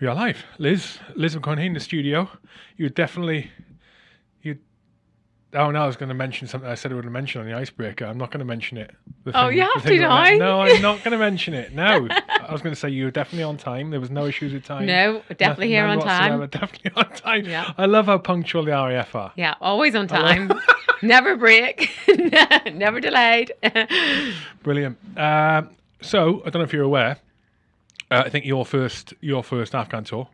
We are live. Liz, Liz McConaughey in the studio. You definitely, you. Oh no, I was going to mention something. I said I would mention on the icebreaker. I'm not going to mention it. The Oh, you have to, about- No, I'm not going to mention it. No, I was going to say you were definitely on time. There was no issues with time. No, definitely here on time. Definitely on time. Yeah. I love how punctual the RAF are. Yeah, always on time. Never break. Never delayed. Brilliant. Um, so I don't know if you're aware. Uh, I think your first your first Afghan tour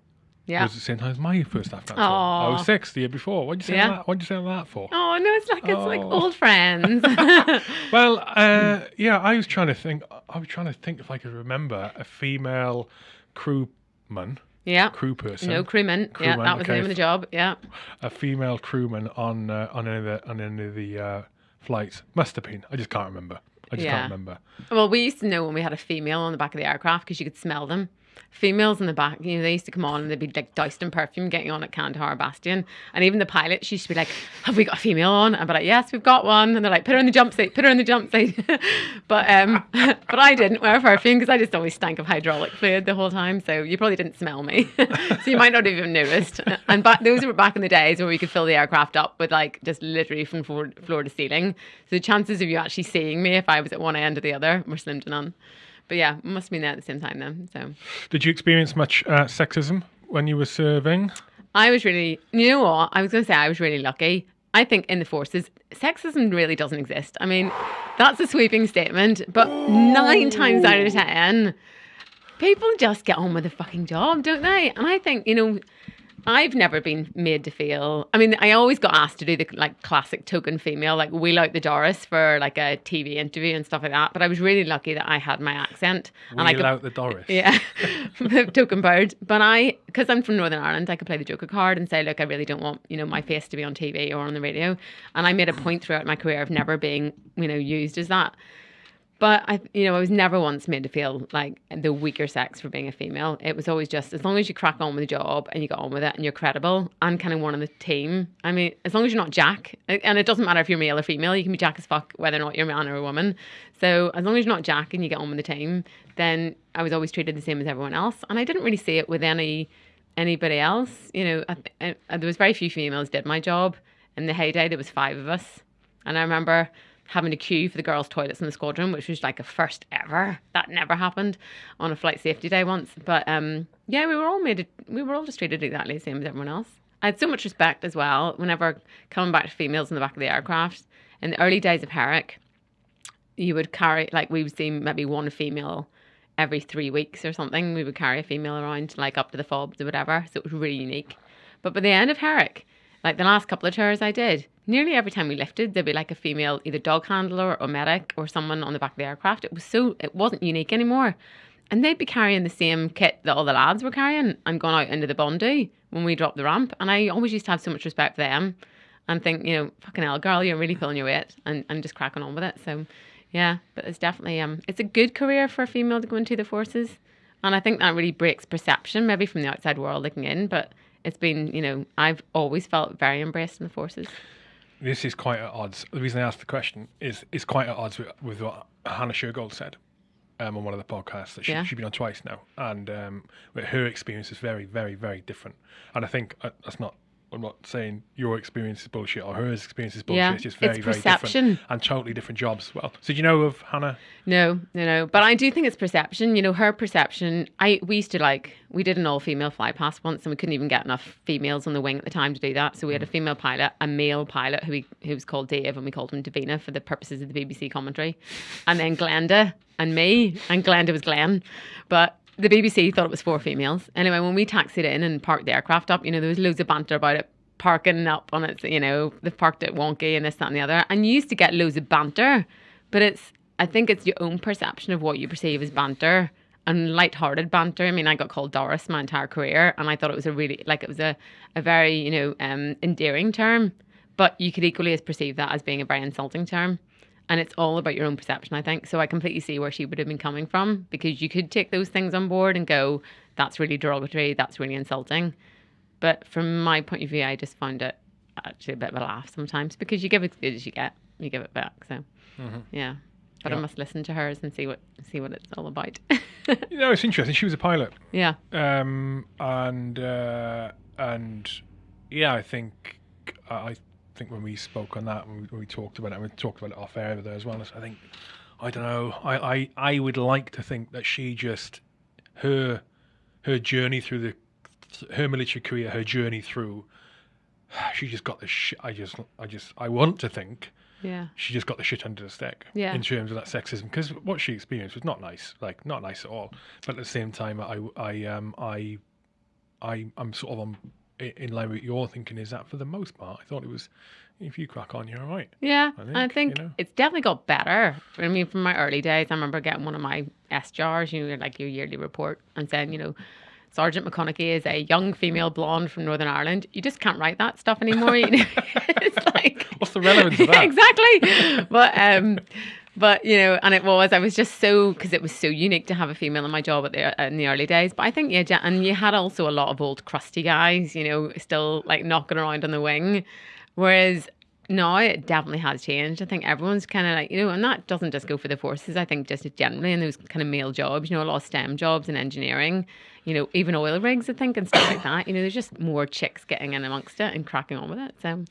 yeah. was the same time as my first Afghan tour. I was six the year before. What'd you say Yeah. that? What'd you say that for? Oh no, it's like it's like Oh. old friends. Well, uh, yeah, I was trying to think. I was trying to think if I could remember a female crewman, yeah. crew person, No crewman. yeah, that was the name of the job. Yeah. a female crewman on uh, on any of the on any of the uh, flights. Must have been. I just can't remember. I just Yeah. can't remember. Well, we used to know when we had a female on the back of the aircraft because you could smell them. Females in the back, you know, they used to come on and they'd be like doused in perfume getting on at Kandahar Bastion. And even the pilot, she used to be like, Have we got a female on? And I'd be like, Yes, we've got one. And they're like, Put her in the jump seat, put her in the jump seat. but um, but I didn't wear perfume because I just always stank of hydraulic fluid the whole time. So you probably didn't smell me. so you might not have even noticed. And back, those were back in the days where we could fill the aircraft up with like just literally from floor, floor to ceiling. So the chances of you actually seeing me if I was at one end or the other were slim to none. But yeah, must have been there at the same time then. So Did you experience much uh, sexism when you were serving? I was really, you know what? I was going to say I was really lucky. I think in the forces, sexism really doesn't exist. I mean, that's a sweeping statement, but nine times out of ten, people just get on with the fucking job, don't they? And I think, you know, I've never been made to feel. I mean, I always got asked to do the like classic token female, like wheel out the Doris for like a TV interview and stuff like that. But I was really lucky that I had my accent and I Wheel could out the Doris. yeah, the token bird. But I, because I'm from Northern Ireland, I could play the Joker card and say, look, I really don't want you know my face to be on TV or on the radio. And I made a point throughout my career of never being you know used as that. But I, you know, I was never once made to feel like the weaker sex for being a female. It was always just as long as you crack on with the job and you get on with it and you're credible and kind of one of the team. I mean, as long as you're not Jack, and it doesn't matter if you're male or female, you can be Jack as fuck whether or not you're a man or a woman. So as long as you're not Jack and you get on with the team, then I was always treated the same as everyone else, and I didn't really see it with any anybody else. You know, I, I, there was very few females did my job. In the heyday, there was five of us, and I remember having to queue for the girls' toilets in the squadron, which was like a first ever. That never happened on a flight safety day once. But um, yeah, we were all made. We were all just treated exactly the same as everyone else. I had so much respect as well. Whenever coming back to females in the back of the aircraft in the early days of Herrick, you would carry like we would see maybe one female every three weeks or something. We would carry a female around like up to the fobs or whatever. So it was really unique. But by the end of Herrick, like the last couple of tours I did, nearly every time we lifted, there'd be like a female either dog handler or medic or someone on the back of the aircraft. It was so it wasn't unique anymore. And they'd be carrying the same kit that all the lads were carrying and going out into the Bondi when we dropped the ramp. And I always used to have so much respect for them and think, you know, fucking hell, girl, you're really pulling your weight and, and just cracking on with it. So yeah, but it's definitely um it's a good career for a female to go into the forces. And I think that really breaks perception, maybe from the outside world looking in, but it's been, you know, I've always felt very embraced in the forces. This is quite at odds. The reason I asked the question is is quite at odds with, with what Hannah Shergold said um, on one of the podcasts that she, Yeah. she's been on twice now, and um, her experience is very, very, very different. And I think uh, that's not. I'm not saying your experience is bullshit or her experience is bullshit. Yeah, it's just very, it's very different and totally different jobs as well. So do you know of Hannah? No, no, no. But I do think it's perception. You know, her perception. I we used to like we did an all female fly past once, and we couldn't even get enough females on the wing at the time to do that. So we had a mm. female pilot, a male pilot who we, who was called Dave, and we called him Davina for the purposes of the BBC commentary, and then Glenda and me, and Glenda was Glenn, but. The BBC thought it was four females. Anyway, when we taxied in and parked the aircraft up, you know, there was loads of banter about it parking up on it, you know, they've parked it wonky and this, that, and the other. And you used to get loads of banter, but it's, I think it's your own perception of what you perceive as banter and light-hearted banter. I mean, I got called Doris my entire career, and I thought it was a really, like, it was a, a very, you know, um, endearing term, but you could equally as perceive that as being a very insulting term. And it's all about your own perception, I think. So I completely see where she would have been coming from because you could take those things on board and go, that's really derogatory, that's really insulting. But from my point of view, I just find it actually a bit of a laugh sometimes because you give as good as you get, you give it back. So, yeah. but I must listen to hers and see what see what it's all about. You know, it's interesting. She was a pilot, yeah, um, and uh, and yeah, I think I think when we spoke on that, when we, when we talked about it, and we talked about it off air there as well. I think I don't know. I, I I would like to think that she just her her journey through the her military career, her journey through. She just got the shit. I just, I just, I want to think yeah, she just got the shit under the stick Yeah. in terms of that sexism because what she experienced was not nice like not nice at all but at the same time i i um i i i'm sort of on in line with your thinking is that for the most part i thought it was if you crack on you're all right yeah. I I think, think, you know. it's definitely got better. I mean, from my early days, I remember getting one of my SJARs, you know, like your yearly report, and saying, you know. Sergeant McConaughey is a young female blonde from Northern Ireland. You just can't write that stuff anymore. It's like what's the relevance of that exactly. But um, but you know, and it was I was just so because it was so unique to have a female in my job at the in the early days. But I think yeah, and you had also a lot of old crusty guys, you know, still like knocking around on the wing, whereas. now it definitely has changed. I think everyone's kind of like, you know, and that doesn't just go for the forces. I think just generally in those kind of male jobs, you know, a lot of STEM jobs and engineering, you know, even oil rigs, I think, and stuff like that. You know, there's just more chicks getting in amongst it and cracking on with it. So,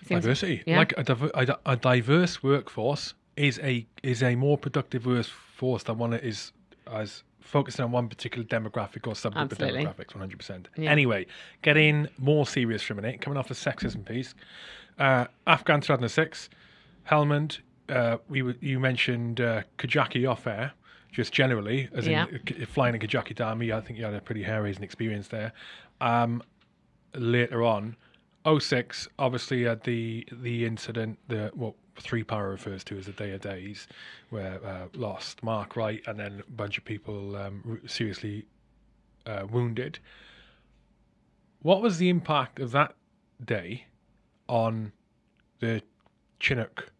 it seems- diversity yeah. like a, diver- a, a diverse workforce is a is a more productive workforce than one that is as focusing on one particular demographic or subgroup Absolutely. of demographics 100% Yeah. anyway getting more serious for a minute coming off the sexism piece uh, afghan 2006 helmand uh, we you mentioned uh, kajaki off air just generally as Yeah. in uh, flying a kajaki dami i think you had a pretty hair raising experience there um, later on 06 obviously had the the incident the what three para refers to as the day of days where uh, lost mark wright and then a bunch of people um, seriously uh, wounded what was the impact of that day on the chinook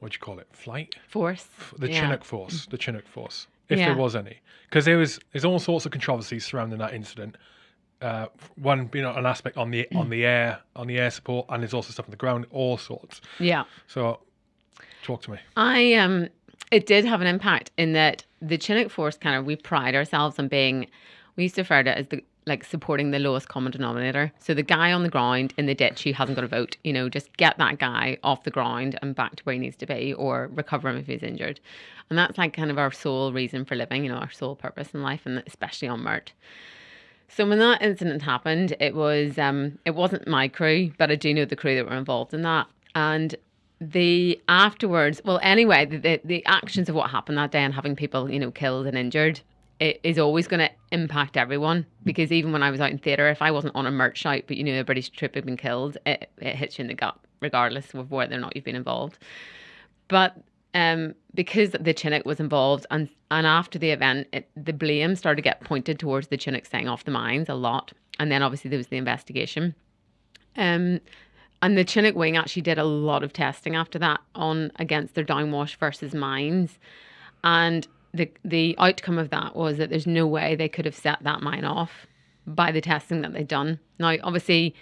what do you call it flight force. the yeah. Chinook force, the Chinook force, if Yeah. there was any, because there was there's all sorts of controversies surrounding that incident. Uh, one being an aspect on the on the air on the air support, and there's also stuff on the ground, all sorts. Yeah. So, talk to me. I um it did have an impact in that the Chinook force kind of we pride ourselves on being we used to refer to it as the like supporting the lowest common denominator. So the guy on the ground in the ditch who hasn't got a vote, you know, just get that guy off the ground and back to where he needs to be or recover him if he's injured. And that's like kind of our sole reason for living, you know, our sole purpose in life and especially on MERT. So when that incident happened, it was um it wasn't my crew, but I do know the crew that were involved in that. And the afterwards, well, anyway, the, the the actions of what happened that day and having people, you know, killed and injured, it is always going to impact everyone. Because even when I was out in theatre, if I wasn't on a merch site, but you know, a British troop had been killed, it, it hits you in the gut, regardless of whether or not you've been involved. But um, because the Chinook was involved, and and after the event, it, the blame started to get pointed towards the Chinook setting off the mines a lot, and then obviously there was the investigation. Um, and the Chinook wing actually did a lot of testing after that on against their downwash versus mines, and the the outcome of that was that there's no way they could have set that mine off by the testing that they'd done. Now, obviously,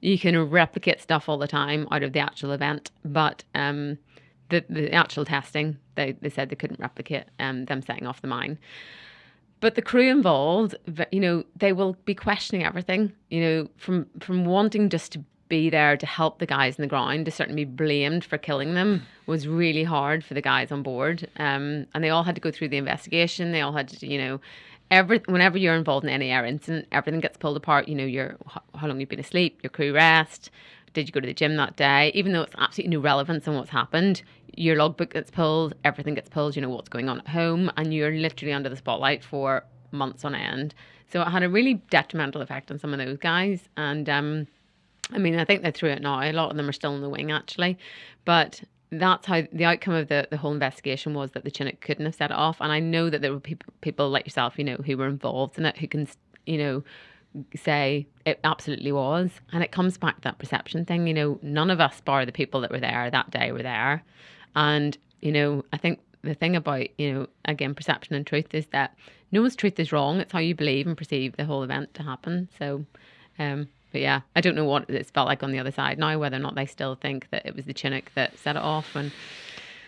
you can replicate stuff all the time out of the actual event, but um, the the actual testing they, they said they couldn't replicate um, them setting off the mine. But the crew involved, you know, they will be questioning everything. You know, from from wanting just to be there to help the guys in the ground to certainly be blamed for killing them was really hard for the guys on board. Um, and they all had to go through the investigation. They all had to, you know, every whenever you're involved in any air incident, everything gets pulled apart. You know, your how long you've been asleep, your crew rest. Did you go to the gym that day? Even though it's absolutely no relevance on what's happened, your logbook gets pulled, everything gets pulled. You know what's going on at home, and you're literally under the spotlight for months on end. So it had a really detrimental effect on some of those guys. And um, I mean, I think they're through it now. A lot of them are still in the wing, actually. But that's how the outcome of the, the whole investigation was that the Chinook couldn't have set it off. And I know that there were people, people like yourself, you know, who were involved in it, who can, you know, say it absolutely was. And it comes back to that perception thing. You know, none of us, bar the people that were there that day, were there. And, you know, I think the thing about, you know, again, perception and truth is that no one's truth is wrong. It's how you believe and perceive the whole event to happen. So, um, but yeah, I don't know what it's felt like on the other side now, whether or not they still think that it was the Chinook that set it off. And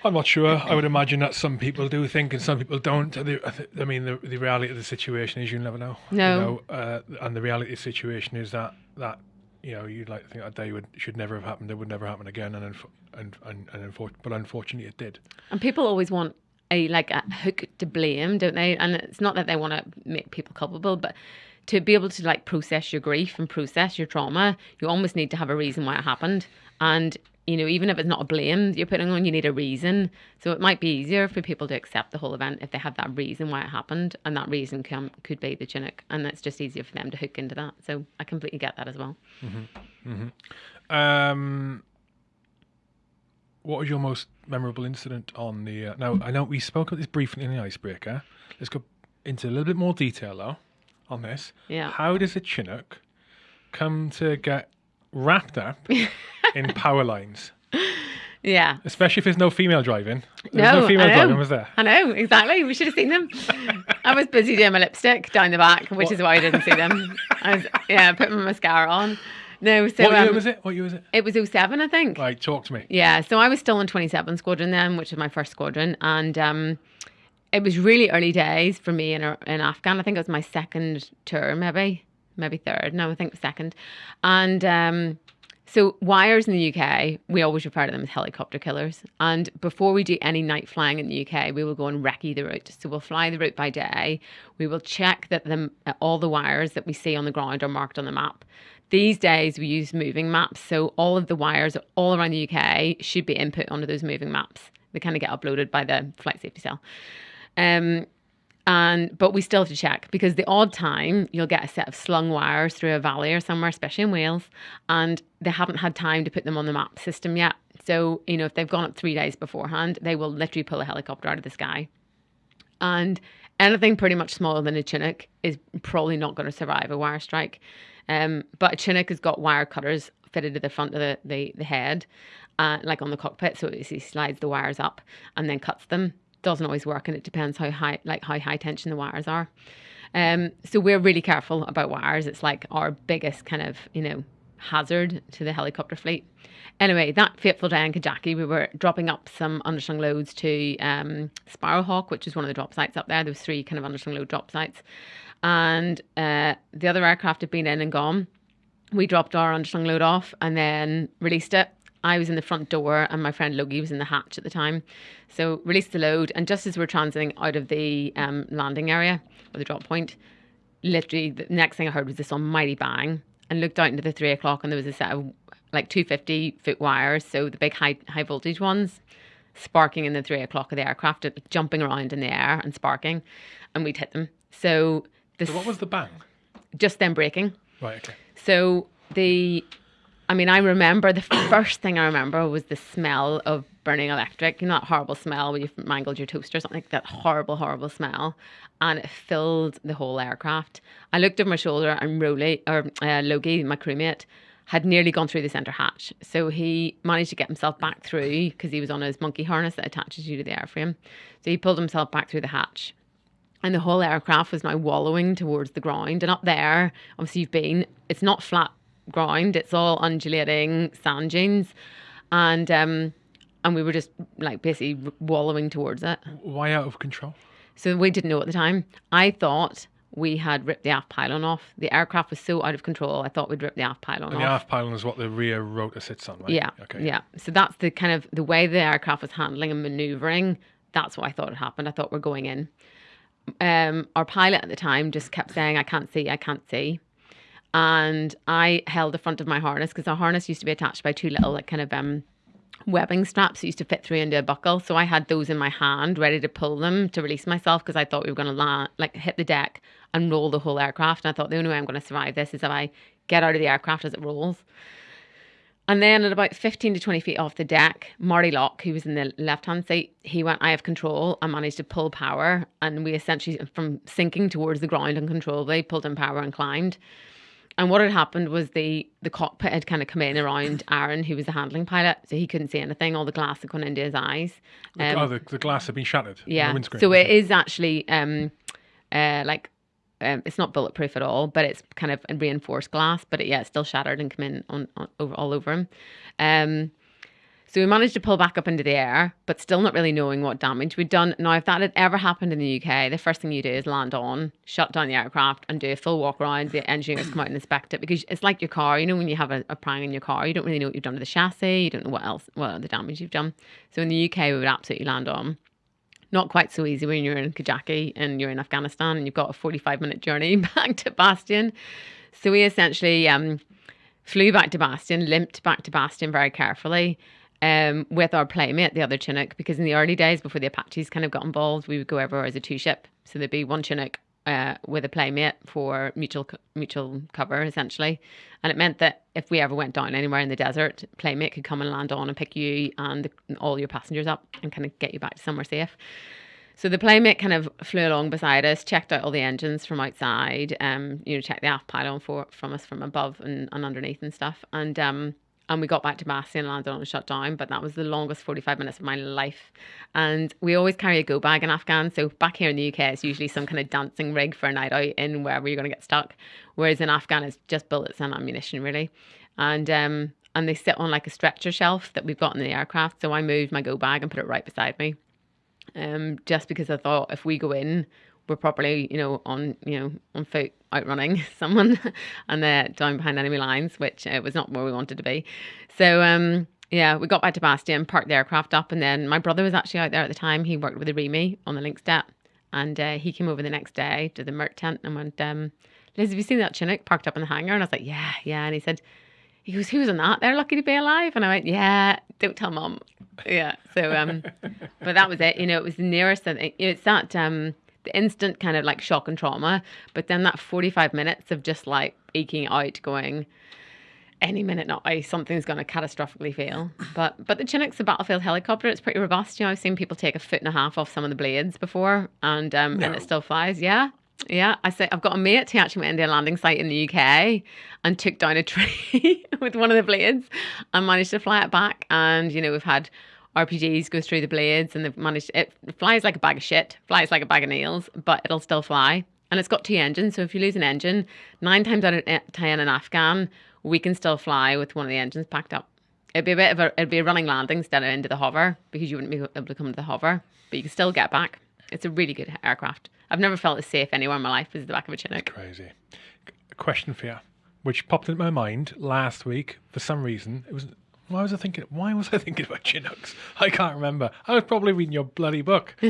I'm not sure. I would imagine that some people do think and some people don't. I mean, the, the reality of the situation is you never know. No. You know, uh, and the reality of the situation is that that you know you'd like to think that day would should never have happened. It would never happen again, and unf- and and, and unfor- but unfortunately it did. And people always want a like a hook to blame, don't they? And it's not that they want to make people culpable, but to be able to like process your grief and process your trauma, you almost need to have a reason why it happened. And you know, even if it's not a blame you're putting on, you need a reason. So it might be easier for people to accept the whole event if they have that reason why it happened, and that reason can, could be the Chinook, and it's just easier for them to hook into that. So I completely get that as well. Um, what was your most memorable incident on the? Uh, now I know we spoke about this briefly in the icebreaker. Let's go into a little bit more detail though on this. Yeah. How does a Chinook come to get wrapped up in power lines, Yeah. especially if there's no female driving? There No, was no female I know. driving, was there? I know, exactly. We should have seen them. I was busy doing my lipstick down the back, which is why I didn't see them. I was, yeah, putting my mascara on. No, so what year um, was it? What year was it? it was 07, I think. Right, talk to me. Yeah, so I was still in 27 Squadron then, which was my first squadron. And um, it was really early days for me in, in Afghan. I think it was my second tour, maybe, maybe third. No, I think second. And um, so wires in the UK, we always refer to them as helicopter killers. And before we do any night flying in the UK, we will go and recce the route. So we'll fly the route by day. We will check that the, all the wires that we see on the ground are marked on the map. These days we use moving maps, so all of the wires all around the UK should be input onto those moving maps. They kind of get uploaded by the flight safety cell. Um, and but we still have to check because the odd time you'll get a set of slung wires through a valley or somewhere, especially in Wales, and they haven't had time to put them on the map system yet. So you know if they've gone up three days beforehand, they will literally pull a helicopter out of the sky, and anything pretty much smaller than a Chinook is probably not going to survive a wire strike. Um, but a Chinook has got wire cutters fitted to the front of the, the, the head, uh, like on the cockpit. So he slides the wires up and then cuts them. Doesn't always work, and it depends how high, like how high tension the wires are. Um, so we're really careful about wires. It's like our biggest kind of, you know, hazard to the helicopter fleet. Anyway, that fateful day in Kajaki, we were dropping up some underslung loads to um, Sparrowhawk, which is one of the drop sites up there. There was three kind of underslung load drop sites, and uh, the other aircraft had been in and gone. We dropped our underslung load off and then released it. I was in the front door and my friend Logie was in the hatch at the time. So released the load and just as we were transiting out of the um, landing area or the drop point, literally the next thing I heard was this almighty bang and looked out into the three o'clock and there was a set of like 250 foot wires, so the big high high voltage ones, sparking in the three o'clock of the aircraft, uh, jumping around in the air and sparking, and we'd hit them. So this So what was the bang? just them breaking. Right, okay. So the, I mean, I remember the first thing I remember was the smell of burning electric. You know that horrible smell when you've mangled your toaster or something like that horrible, horrible smell, and it filled the whole aircraft. I looked over my shoulder and Rowley or uh, Logie, my crewmate, had nearly gone through the centre hatch. So he managed to get himself back through because he was on his monkey harness that attaches you to the airframe. So he pulled himself back through the hatch and the whole aircraft was now wallowing towards the ground. And up there, obviously, you've been, it's not flat ground, it's all undulating sand dunes. And, um, and we were just like basically wallowing towards it. Why out of control? So we didn't know at the time. I thought we had ripped the aft pylon off. The aircraft was so out of control, I thought we'd ripped the aft pylon And the off. aft pylon is what the rear rotor sits on, right? Yeah. Okay. Yeah. So that's the kind of the way the aircraft was handling and maneuvering. That's what I thought had happened. I thought we're going in. Um, our pilot at the time just kept saying, I can't see, I can't see. And I held the front of my harness because the harness used to be attached by two little, like, kind of um, webbing straps that used to fit through into a buckle. So I had those in my hand, ready to pull them to release myself because I thought we were going to land, like, hit the deck and roll the whole aircraft. And I thought the only way I'm going to survive this is if I get out of the aircraft as it rolls. And then at about 15 to 20 feet off the deck, Marty Locke, who was in the left hand seat, he went, I have control I managed to pull power. And we essentially, from sinking towards the ground uncontrollably, pulled in power and climbed. And what had happened was the, the cockpit had kind of come in around Aaron, who was the handling pilot. So he couldn't see anything. All the glass had gone into his eyes. The, Um, oh, the, the glass had been shattered. yeah. The. So it is actually um, uh, like um, it's not bulletproof at all, but it's kind of reinforced glass. But it, yeah, it's still shattered and come in on, on over all over him. Um, So we managed to pull back up into the air, but still not really knowing what damage we'd done. Now, if that had ever happened in the UK, the first thing you do is land on, shut down the aircraft, and do a full walk around. The engineers come out and inspect it because it's like your car. You know, when you have a, a prang in your car, you don't really know what you've done to the chassis. You don't know what else, what other damage you've done. So in the UK, we would absolutely land on. Not quite so easy when you're in Kajaki and you're in Afghanistan and you've got a 45 minute journey back to Bastion. So we essentially um, flew back to Bastion, limped back to Bastion very carefully um, with our playmate, the other Chinook, because in the early days before the Apaches kind of got involved, we would go everywhere as a two ship. So there'd be one Chinook uh, with a playmate for mutual mutual cover essentially, and it meant that if we ever went down anywhere in the desert, playmate could come and land on and pick you and all your passengers up and kind of get you back to somewhere safe. So the playmate kind of flew along beside us, checked out all the engines from outside, um, you know, checked the aft pylon for from us from above and, and underneath and stuff, and um, and we got back to Bastion and landed on and shut down. But that was the longest 45 minutes of my life. And we always carry a go bag in Afghan. So back here in the UK, it's usually some kind of dancing rig for a night out in wherever you're going to get stuck. Whereas in Afghan, it's just bullets and ammunition, really. And um, and they sit on like a stretcher shelf that we've got in the aircraft. So I moved my go bag and put it right beside me. Um, just because I thought if we go in, we're properly, you know, on you know on foot outrunning someone and they're down behind enemy lines, which uh, was not where we wanted to be. So um, yeah, we got back to Bastion, parked the aircraft up, and then my brother was actually out there at the time. He worked with the REME on the Lynx Det, and uh, he came over the next day to the Mert tent and went, um, "Liz, have you seen that Chinook parked up in the hangar?" And I was like, "Yeah, yeah," and he said. He goes, who's in that? They're lucky to be alive. And I went, yeah, don't tell mom. Yeah. So, um, but that was it. You know, it was the nearest. It's that, um, the instant kind of like shock and trauma, but then that 45 minutes of just like eking out, going, any minute now something's going to catastrophically fail. But but the Chinook's a battlefield helicopter. It's pretty robust. You know, I've seen people take a foot and a half off some of the blades before, and um, no. and it still flies. Yeah. Yeah, I say I've got a mate who actually went into a landing site in the UK and took down a tree with one of the blades and managed to fly it back. And you know, we've had RPGs go through the blades and they've managed it flies like a bag of shit, flies like a bag of nails, but it'll still fly. And it's got two engines, so if you lose an engine, nine times out of ten in Afghan, we can still fly with one of the engines packed up. It'd be a bit of a it'd be a running landing instead of into the hover because you wouldn't be able to come to the hover, but you can still get back. It's a really good aircraft. I've never felt as safe anywhere in my life as the back of a Chinook. Crazy. A question for you, which popped into my mind last week for some reason. It was why was I thinking? Why was I thinking about Chinooks? I can't remember. I was probably reading your bloody book.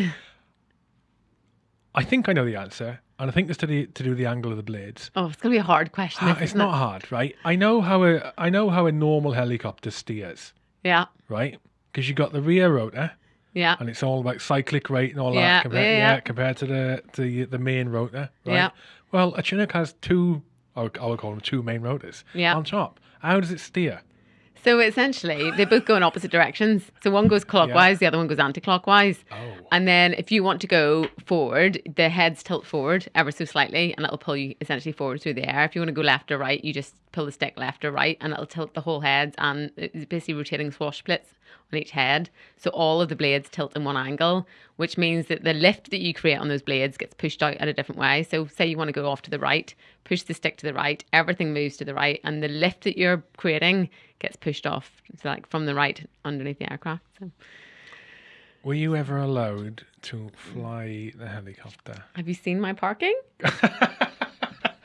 I think I know the answer, and I think it's to, the, to do with the angle of the blades. Oh, it's gonna be a hard question. Ah, it's not it? hard, right? I know how a I know how a normal helicopter steers. Yeah. Right, because you got the rear rotor. Yeah. And it's all about cyclic rate and all yeah, that compared, yeah, yeah. compared to the the the main rotor. Right? Yeah. Well, a Chinook has two. I would call them two main rotors. Yeah. On top, how does it steer? So essentially, they both go in opposite directions. So one goes clockwise, yeah. the other one goes anti-clockwise. Oh. And then if you want to go forward, the heads tilt forward ever so slightly, and it'll pull you essentially forward through the air. If you want to go left or right, you just pull the stick left or right, and it'll tilt the whole heads, and it's basically rotating swash splits on each head. So all of the blades tilt in one angle, which means that the lift that you create on those blades gets pushed out at a different way. So say you want to go off to the right, push the stick to the right, everything moves to the right, and the lift that you're creating gets pushed off, so like from the right underneath the aircraft. So. Were you ever allowed to fly the helicopter? Have you seen my parking?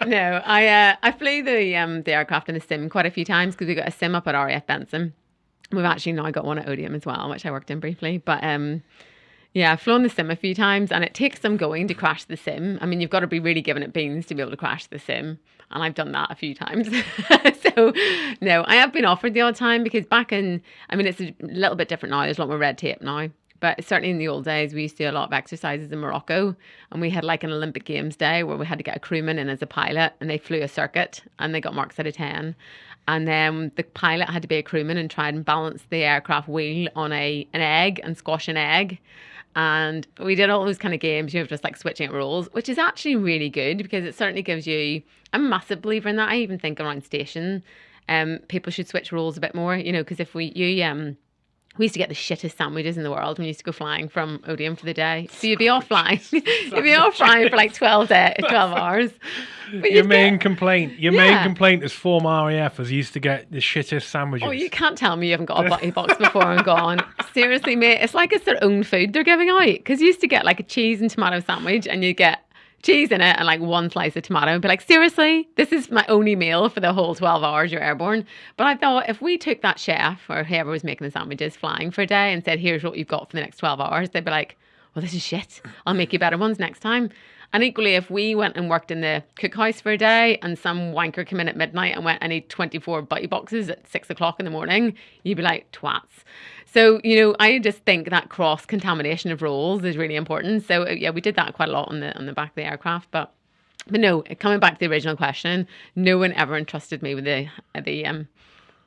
no, I uh, I flew the um the aircraft in the sim quite a few times because we got a sim up at RAF Benson. We've actually now I got one at Odiham as well, which I worked in briefly. But um, yeah, I've flown the sim a few times, and it takes some going to crash the sim. I mean, you've got to be really giving it beans to be able to crash the sim, and I've done that a few times. so no, I have been offered the odd time because back in, I mean, it's a little bit different now. There's a lot more red tape now. But certainly in the old days, we used to do a lot of exercises in Morocco, and we had like an Olympic Games day where we had to get a crewman in as a pilot, and they flew a circuit, and they got marks out of ten. And then the pilot had to be a crewman and try and balance the aircraft wheel on a an egg and squash an egg. And we did all those kind of games, you know, just like switching roles, which is actually really good because it certainly gives you. I'm a massive believer in that. I even think around station, um, people should switch roles a bit more, you know, because if we you um we used to get the shittest sandwiches in the world we used to go flying from Odiham for the day. So you'd be offline. you'd be offline for like 12, day, 12 hours. But Your main get- complaint, your main complaint is former RAF was you used to get the shittest sandwiches. Oh, you can't tell me you haven't got a butty box before and gone. Seriously, mate, it's like it's their own food they're giving out. Because you used to get like a cheese and tomato sandwich, and you get cheese in it and like one slice of tomato, and be like, seriously, this is my only meal for the whole twelve hours you're airborne. But I thought if we took that chef or whoever was making the sandwiches flying for a day and said, here's what you've got for the next twelve hours, they'd be like, well, this is shit. I'll make you better ones next time. And equally, if we went and worked in the cookhouse for a day and some wanker came in at midnight and went, I need 24 butty boxes at six o'clock in the morning, you'd be like, twats. So, you know, I just think that cross contamination of roles is really important. So, uh, yeah, we did that quite a lot on the on the back of the aircraft. But, but no, coming back to the original question, no one ever entrusted me with the the um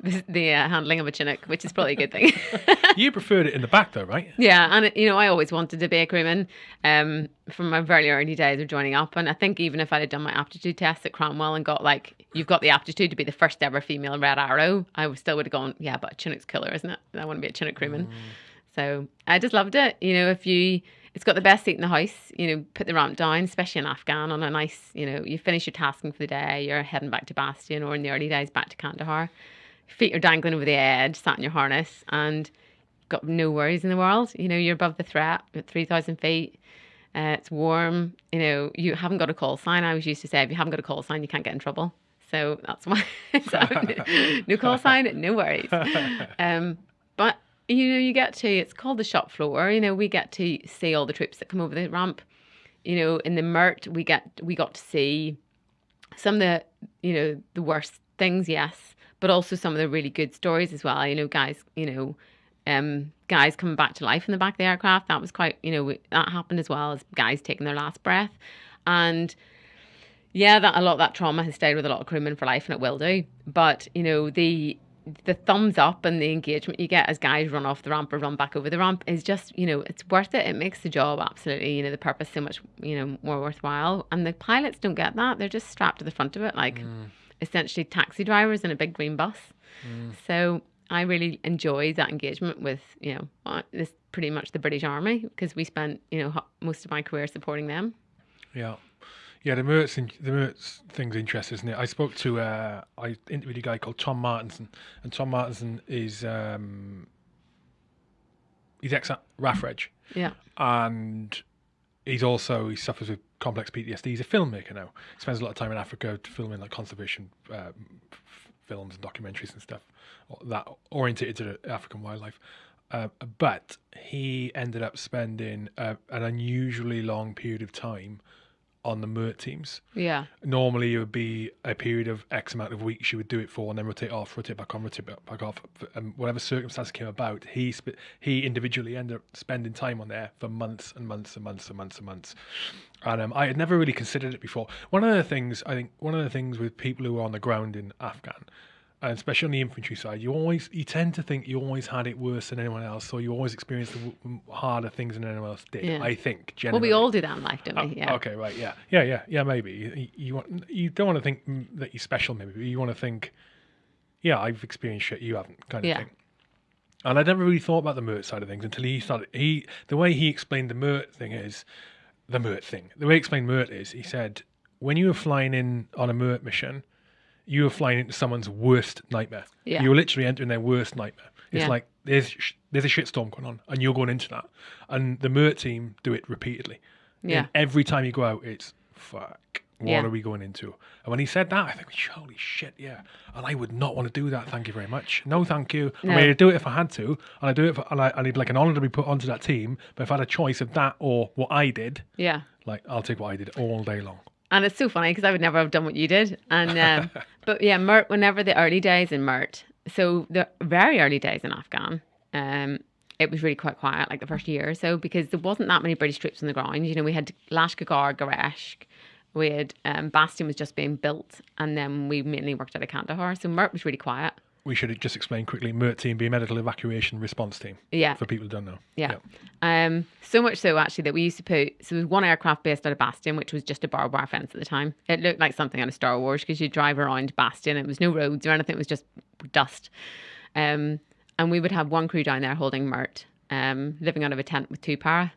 the, the uh, handling of a Chinook, which is probably a good thing. You preferred it in the back though, right? Yeah, and you know, I always wanted to be a crewman um, from my very early days of joining up. And I think even if I'd have done my aptitude test at Cranwell and got like, you've got the aptitude to be the first ever female Red Arrow, I still would have gone, yeah, but a Chinook's killer, isn't it? I want to be a Chinook crewman. So I just loved it. You know, if you, it's got the best seat in the house. You know, put the ramp down, especially in Afghan, on a nice, you know, you finish your tasking for the day, you're heading back to Bastion, or in the early days back to Kandahar. Feet are dangling over the edge, sat in your harness, and got no worries in the world. You know, you're above the threat at 3,000 feet. Uh, it's warm. You know, you haven't got a call sign. I was used to say, if you haven't got a call sign, you can't get in trouble. So that's why. so, no call sign, no worries. Um, but you know, you get to it's called the shop floor. You know, we get to see all the troops that come over the ramp. You know, in the Mert, we get we got to see some of the you know the worst things, yes, but also some of the really good stories as well. You know, guys, you know, um, guys coming back to life in the back of the aircraft. That was quite, you know, that happened as well as guys taking their last breath, and yeah, that a lot of that trauma has stayed with a lot of crewmen for life, and it will do. But you know, the the thumbs up and the engagement you get as guys run off the ramp or run back over the ramp is just, you know, it's worth it. It makes the job absolutely, you know, the purpose so much, you know, more worthwhile. And the pilots don't get that. They're just strapped to the front of it, like essentially taxi drivers in a big green bus. So I really enjoy that engagement with, you know, uh, this pretty much the British Army because we spent, you know, most of my career supporting them. Yeah. Yeah, the Mertz, in- the Mertz thing's interesting, isn't it? I spoke to, uh, I interviewed a guy called Tom Martinson, and Tom Martinson is, um, he's ex RAF Reg, Yeah. and he's also, he suffers with complex PTSD. He's a filmmaker now. He spends a lot of time in Africa filming like conservation uh, f- films and documentaries and stuff that orientated to African wildlife. Uh, but he ended up spending uh, an unusually long period of time on the MERT teams. Yeah. Normally, it would be a period of X amount of weeks you would do it for, and then rotate off, rotate back on, rotate back off. And whatever circumstance came about, he sp- he individually ended up spending time on there for months and months and months and months and months. And um, I had never really considered it before. One of the things I think, one of the things with people who are on the ground in Afghan, and especially on the infantry side, you always you tend to think you always had it worse than anyone else, or you always experienced the w- harder things than anyone else did. Yeah. I think. Generally. Well, we all do that in life, don't Oh, we? Yeah. Okay, right, yeah, yeah, yeah, yeah. Maybe you, you want you don't want to think mm, that you're special. Maybe but you want to think, yeah, I've experienced shit you haven't, kind of Yeah. thing. And I never really thought about the Mert side of things until he started. He the way he explained the Mert thing is the Mert thing. The way he explained Mert is he said when you were flying in on a Mert mission, you were flying into someone's worst nightmare. Yeah. You were literally entering their worst nightmare. It's Yeah. like there's sh- there's a shitstorm going on, and you're going into that. And the Mert team do it repeatedly. Yeah. And every time you go out, it's fuck. What Yeah. are we going into? And when he said that, I think, holy shit, yeah. And I would not want to do that. Thank you very much. No, thank you. I No. mean, I'd do it if I had to, and I do it, for, and, I, and it'd be like an honor to be put onto that team. But if I had a choice of that or what I did, Yeah. like I'll take what I did all day long. And it's so funny because I would never have done what you did. And um, but yeah, Mert. Whenever the early days in Mert, so the very early days in Afghan, um, it was really quite quiet, like the first year or so, because there wasn't that many British troops on the ground. You know, we had Lashkar, Gareshk, we had um, Bastion was just being built, and then we mainly worked out of Kandahar. So Mert was really quiet. We should just explain quickly. MERT team be medical evacuation response team. Yeah. For people who don't know. Yeah. Um, so much so actually that we used to put so there was one aircraft based out of Bastion, which was just a barbed wire fence at the time. It looked like something out of Star Wars because you drive around Bastion. It was no roads or anything. It was just dust. Um, and we would have one crew down there holding Mert, um, living out of a tent with two para.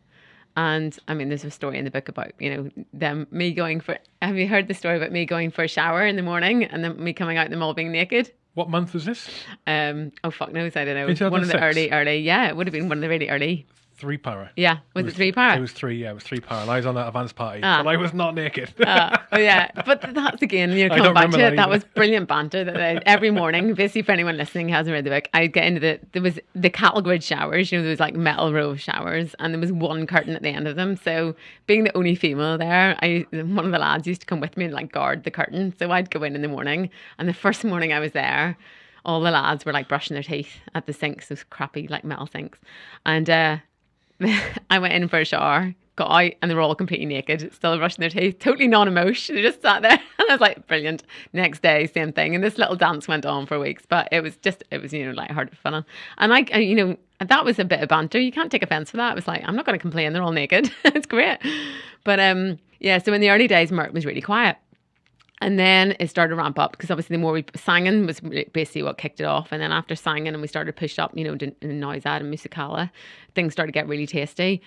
And I mean, there's a story in the book about, you know, them, me going for, have you heard the story about me going for a shower in the morning and then me coming out and them all being naked? What month was this? Um, oh, fuck knows, I don't know. One of the 2006? early, early, yeah, it would have been one of the really early. Three para. Yeah, was it, three para? It was three. Yeah, it was three para. And I was on that advance party, Ah. but I was not naked. Uh, oh yeah, but that's again, you're I back to remember it. that That was brilliant banter. That they, every morning, basically, for anyone listening who hasn't read the book, I'd get into the there was the cattle grid showers. You know, there was like metal row showers, and there was one curtain at the end of them. So, being the only female there, I one of the lads used to come with me and like guard the curtain. So I'd go in in the morning, and the first morning I was there. All the lads were like brushing their teeth at the sinks, those crappy like metal sinks, and uh, I went in for a shower, got out, and they were all completely naked, still brushing their teeth, totally non-emotion. They just sat there, and I was like, brilliant. Next day, same thing, and this little dance went on for weeks, but it was just, it was you know like hard fun, and I, you know that was a bit of banter. You can't take offense for that. It was like I'm not going to complain. They're all naked. it's great, but um yeah. So in the early days, Mert was really quiet. And then it started to ramp up because obviously the more we Sangin was basically what kicked it off. And then after Sangin and we started to push up, you know, to Now Zad and Musa Qala, things started to get really tasty.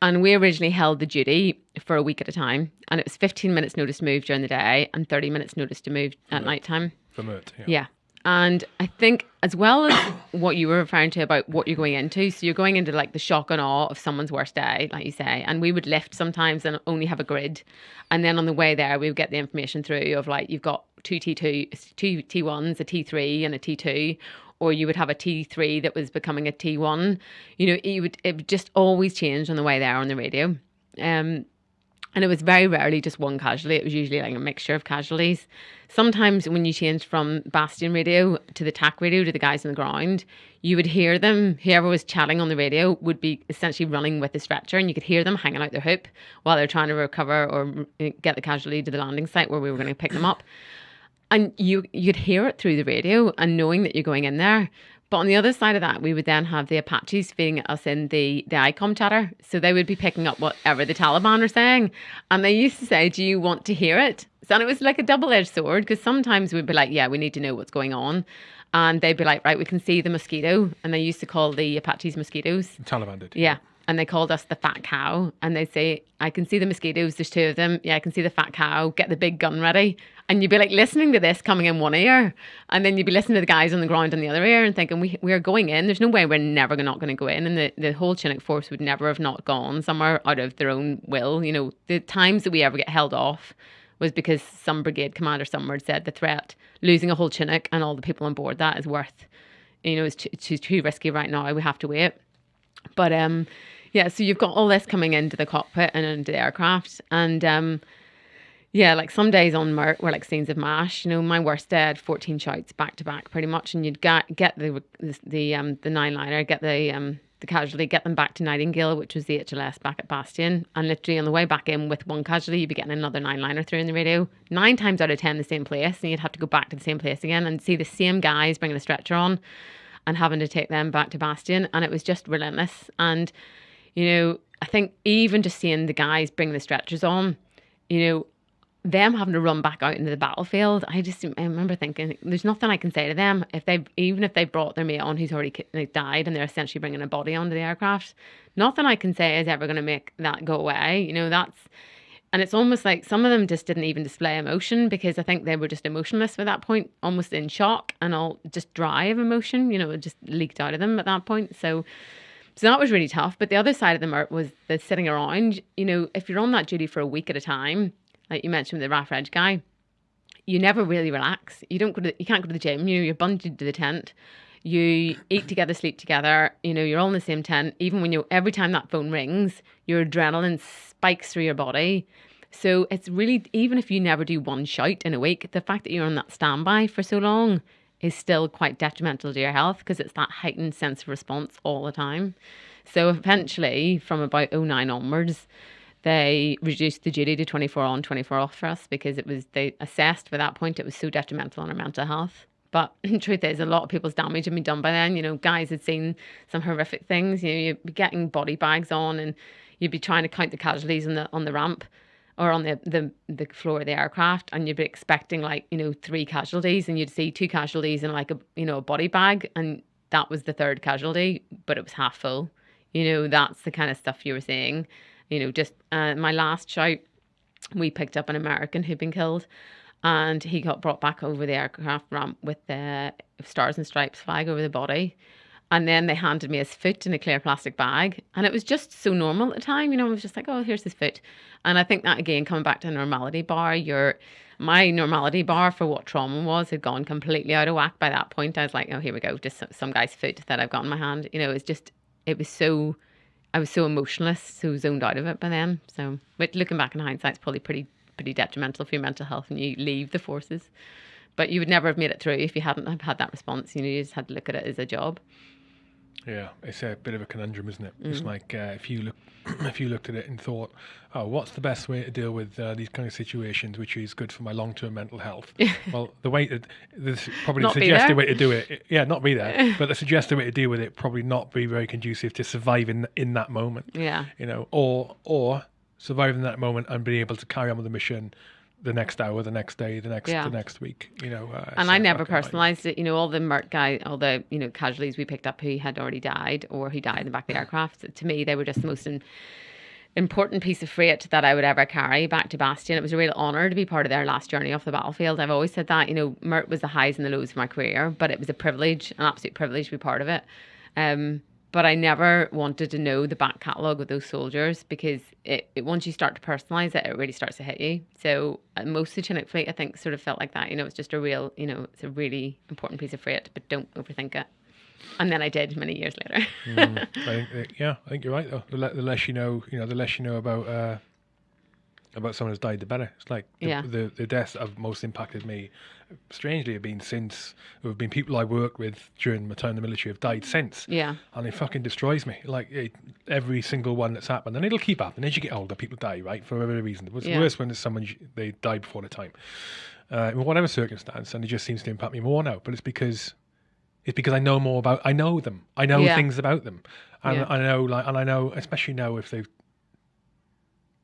And we originally held the duty for a week at a time. And it was 15 minutes notice to move during the day and 30 minutes notice to move at night time. Yeah. Yeah. And I think, as well as what you were referring to about what you're going into, so you're going into like the shock and awe of someone's worst day, like you say. And we would lift sometimes and only have a grid. And then on the way there, we would get the information through of like, you've got two T2, two T1s, a T3, and a T2. Or you would have a T3 that was becoming a T1. You know, it would, it would just always change on the way there on the radio. Um, and it was very rarely just one casualty. It was usually like a mixture of casualties. Sometimes when you changed from Bastion radio to the TAC radio to the guys on the ground, you would hear them, whoever was chatting on the radio would be essentially running with the stretcher and you could hear them hanging out their hoop while they're trying to recover or uh, get the casualty to the landing site where we were going to pick them up. And you you'd hear it through the radio and knowing that you're going in there. But on the other side of that, we would then have the Apaches feeding us in the, the ICOM chatter. So they would be picking up whatever the Taliban are saying. And they used to say, Do you want to hear it? So and it was like a double edged sword because sometimes we'd be like, Yeah, we need to know what's going on. And they'd be like, Right, we can see the mosquito. And they used to call the Apaches mosquitoes. The Taliban did. Yeah. And they called us the fat cow. And they'd say, I can see the mosquitoes. There's two of them. Yeah, I can see the fat cow. Get the big gun ready. And you'd be like listening to this coming in one ear. And then you'd be listening to the guys on the ground in the other ear and thinking, we, we are going in. There's no way we're never not going to go in. And the, the whole Chinook force would never have not gone somewhere out of their own will. You know, the times that we ever get held off was because some brigade commander somewhere said the threat, losing a whole Chinook and all the people on board that is worth, you know, it's too, too, too risky right now. We have to wait. But um, yeah, so you've got all this coming into the cockpit and into the aircraft, and um, yeah, like some days on Mert were like scenes of mash. You know, my worst day I had fourteen shouts back to back, pretty much, and you'd get get the the, the um the nine liner, get the um the casualty, get them back to Nightingale, which was the HLS back at Bastion, and literally on the way back in with one casualty, you'd be getting another nine liner through in the radio. Nine times out of ten, the same place, and you'd have to go back to the same place again and see the same guys bringing a stretcher on and having to take them back to Bastion. And it was just relentless. And, you know, I think even just seeing the guys bring the stretchers on, you know, them having to run back out into the battlefield, I just I remember thinking, there's nothing I can say to them if they even if they brought their mate on who's already died and they're essentially bringing a body onto the aircraft, nothing I can say is ever going to make that go away. You know, that's and it's almost like some of them just didn't even display emotion because I think they were just emotionless at that point, almost in shock and all just dry of emotion. You know, it just leaked out of them at that point. So, so that was really tough. But the other side of the Mert was the sitting around. You know, if you're on that duty for a week at a time, like you mentioned with the RAF Reg guy, you never really relax. You don't go to, you can't go to the gym. You know, you're bunged to the tent. You eat together, sleep together. You know, you're all in the same tent. Even when you, every time that phone rings, your adrenaline spikes through your body. So it's really, even if you never do one shout in a week, the fact that you're on that standby for so long is still quite detrimental to your health because it's that heightened sense of response all the time. So eventually, from about 09 onwards, they reduced the duty to 24 on, 24 off for us because it was, they assessed by that point it was so detrimental on our mental health. But truth is, a lot of people's damage had been done by then. You know, guys had seen some horrific things. You know, you'd be getting body bags on and you'd be trying to count the casualties on the on the ramp or on the, the the floor of the aircraft and you'd be expecting like you know three casualties and you'd see two casualties in like a you know a body bag and that was the third casualty but it was half full you know that's the kind of stuff you were seeing You know, just uh, my last shout, we picked up an American who'd been killed, and he got brought back over the aircraft ramp with the Stars and Stripes flag over the body. And then they handed me his foot in a clear plastic bag. And it was just so normal at the time. You know, I was just like, oh, here's his foot. And I think that again, coming back to the normality bar, your my normality bar for what trauma was had gone completely out of whack by that point. I was like, oh, here we go, just some, some guy's foot that I've got in my hand. You know, it's just, it was so, I was so emotionless, so zoned out of it by then. So, but looking back in hindsight, it's probably pretty, pretty detrimental for your mental health when you leave the forces. But you would never have made it through if you hadn't have had that response. You know, you just had to look at it as a job. Yeah, it's a bit of a conundrum, isn't it? Mm. It's like uh, if you look, if you looked at it and thought, "Oh, what's the best way to deal with uh, these kind of situations, which is good for my long-term mental health?" well, the way that this probably Not the suggested way to do it, yeah, not be there, but the suggested way to deal with it probably not be very conducive to surviving in that moment. Yeah. You know, or or surviving that moment and being able to carry on with the mission the next hour, the next day, the next Yeah. the next week. You know, uh, And so I never personalized it. You know, all the Mert guy, all the you know casualties we picked up who had already died or who died in the back of the aircraft. To me, they were just the most in, important piece of freight that I would ever carry back to Bastion. It was a real honor to be part of their last journey off the battlefield. I've always said that. You know, Mert was the highs and the lows of my career, but it was a privilege, an absolute privilege to be part of it. Um, but I never wanted to know the back catalogue of those soldiers because it, it once you start to personalise it, it really starts to hit you. So uh, most of the Chinook fleet, I think, sort of felt like that. You know, it's just a real, you know, it's a really important piece of freight, but don't overthink it. And then I did many years later. Mm, I think, yeah, I think you're right though. The, le- the less you know, you know, the less you know about uh, about someone who's died, the better. It's like the, Yeah. the the deaths that have most impacted me, strangely, have been since there have been people I worked with during my time in the military have died since, yeah, and it fucking destroys me. Like it, every single one that's happened, and it'll keep happening as you get older. People die, right, for whatever reason. It's Yeah. the worst when it's someone they died before the time, uh, in whatever circumstance, and it just seems to impact me more now. But it's because it's because I know more about I know them. I know Yeah. things about them. And Yeah. I know like and I know especially now if they've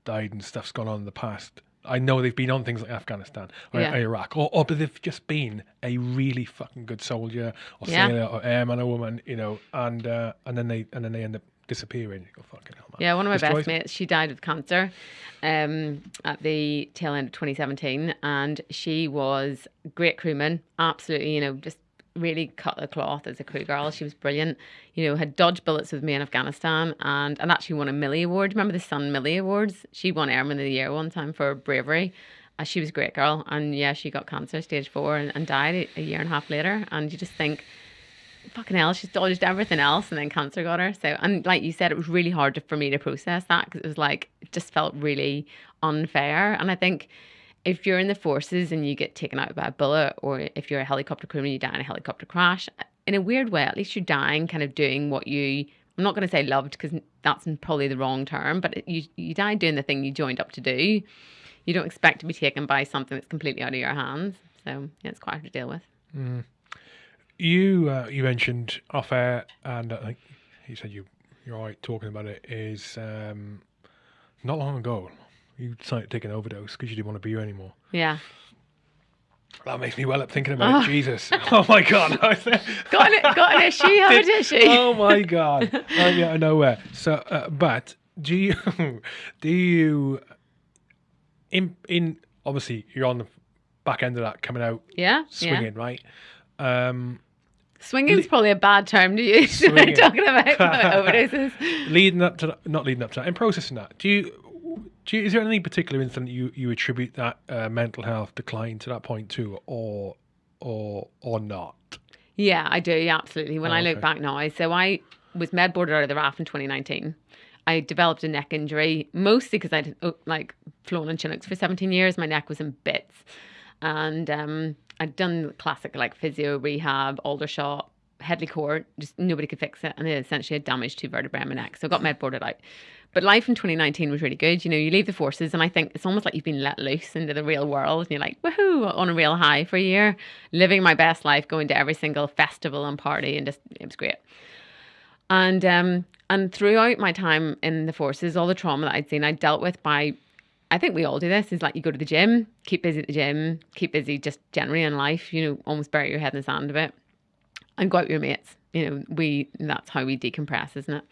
died and stuff's gone on in the past. I know they've been on things like Afghanistan or Yeah. Iraq, or, or but they've just been a really fucking good soldier or Yeah. sailor or airman or woman, you know, and uh, and then they and then they end up disappearing. You go fucking hell, man. Yeah, one of my Destroys best mates, she died of cancer um, at the tail end of 2017. And she was great crewman, absolutely, you know, just really cut the cloth as a crew girl. She was brilliant, you know, had dodged bullets with me in Afghanistan and, and actually won a Millie Award. Remember the Sun Millie Awards? She won Airman of the Year one time for bravery. Uh, she was a great girl. And yeah, she got cancer stage four and, and died a, a year and a half later. And you just think, fucking hell, she's dodged everything else, and then cancer got her. So, and like you said, it was really hard to, for me to process that because it was like it just felt really unfair. And I think if you're in the forces and you get taken out by a bullet, or if you're a helicopter crew and you die in a helicopter crash, in a weird way, at least you're dying, kind of doing what you. I'm not going to say loved because that's probably the wrong term, but you you die doing the thing you joined up to do. You don't expect to be taken by something that's completely out of your hands. So yeah, it's quite hard to deal with. You uh, you mentioned off air, and I think you said you you're right talking about it. Is um, not long ago you decided to take an overdose because you didn't want to be here anymore. Yeah. That makes me well up thinking about it. Jesus, oh my god, got an, got an issue, have an issue. oh my god, I get out of nowhere. So, uh, but do you do you in in obviously you're on the back end of that coming out yeah, swinging, yeah. right? Um, Swinging's probably a bad term to use when talking about overdoses. leading up to that, not leading up to that, and processing that. Do you, do you is there any particular incident you you attribute that uh, mental health decline to that point to, or or or not? Yeah, I do. Yeah, absolutely. When Oh, I look okay. back now, I so I was med boarded out of the RAF in 2019. I developed a neck injury mostly because I'd oh, like flown in Chinooks for 17 years. My neck was in bits, and um, I'd done classic like physio, rehab, Aldershot, Headley Court. Just nobody could fix it, and it essentially had damaged two vertebrae in my neck. So I got med boarded out. But life in 2019 was really good. You know, you leave the forces, and I think it's almost like you've been let loose into the real world, and you're like, woohoo, on a real high for a year, living my best life, going to every single festival and party, and just it was great. And um, and throughout my time in the forces, all the trauma that I'd seen, I dealt with by, I think we all do this. Is like you go to the gym, keep busy at the gym, keep busy just generally in life. You know, almost bury your head in the sand a bit, and go out with your mates. You know, we that's how we decompress, isn't it?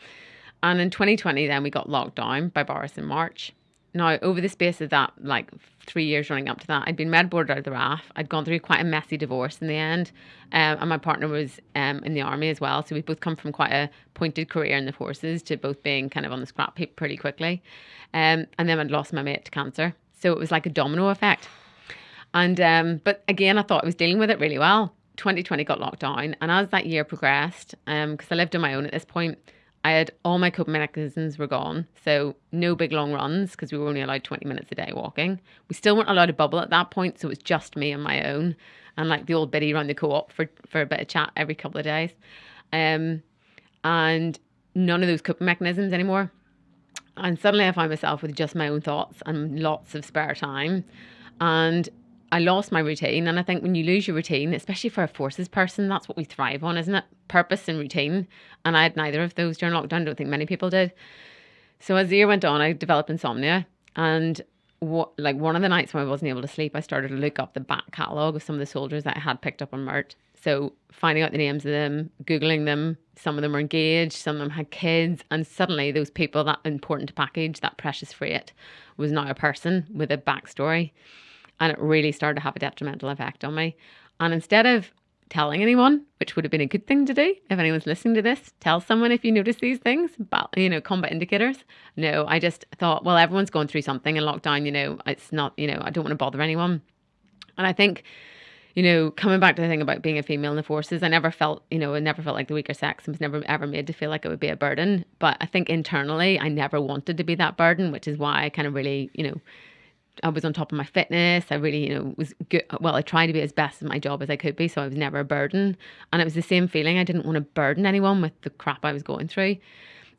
And in 2020, then we got locked down by Boris in March. Now, over the space of that, like three years running up to that, I'd been med boarded out of the RAF. I'd gone through quite a messy divorce in the end. Um, and my partner was um, in the army as well. So we both come from quite a pointed career in the forces to both being kind of on the scrap heap pretty quickly. Um, and then I'd lost my mate to cancer. So it was like a domino effect. And um, but again, I thought I was dealing with it really well. 2020 got locked down, and as that year progressed, because I lived on my own at this point, I had all my coping mechanisms were gone. So no big long runs because we were only allowed 20 minutes a day walking. We still weren't allowed to bubble at that point, so it was just me and my own. And like the old biddy around the co-op for, for a bit of chat every couple of days. Um, and none of those coping mechanisms anymore. And suddenly I find myself with just my own thoughts and lots of spare time. And I lost my routine. And I think when you lose your routine, especially for a forces person, that's what we thrive on, isn't it? Purpose and routine. And I had neither of those during lockdown. I don't think many people did. So as the year went on, I developed insomnia. And what, like one of the nights when I wasn't able to sleep, I started to look up the back catalogue of some of the soldiers that I had picked up on MERT. So finding out the names of them, Googling them, some of them were engaged, some of them had kids. And suddenly those people, that important package, that precious freight, was now a person with a backstory and it really started to have a detrimental effect on me. And instead of telling anyone, which would have been a good thing to do if anyone's listening to this, tell someone if you notice these things, but you know, combat indicators. No, I just thought, well, everyone's going through something in lockdown, you know, it's not, you know, I don't want to bother anyone. And I think, you know, coming back to the thing about being a female in the forces, I never felt, you know, I never felt like the weaker sex and was never ever made to feel like it would be a burden. But I think internally, I never wanted to be that burden, which is why I kind of really, you know, I was on top of my fitness. I really, you know, was good. Well, I tried to be as best at my job as I could be, so I was never a burden. And it was the same feeling. I didn't want to burden anyone with the crap I was going through.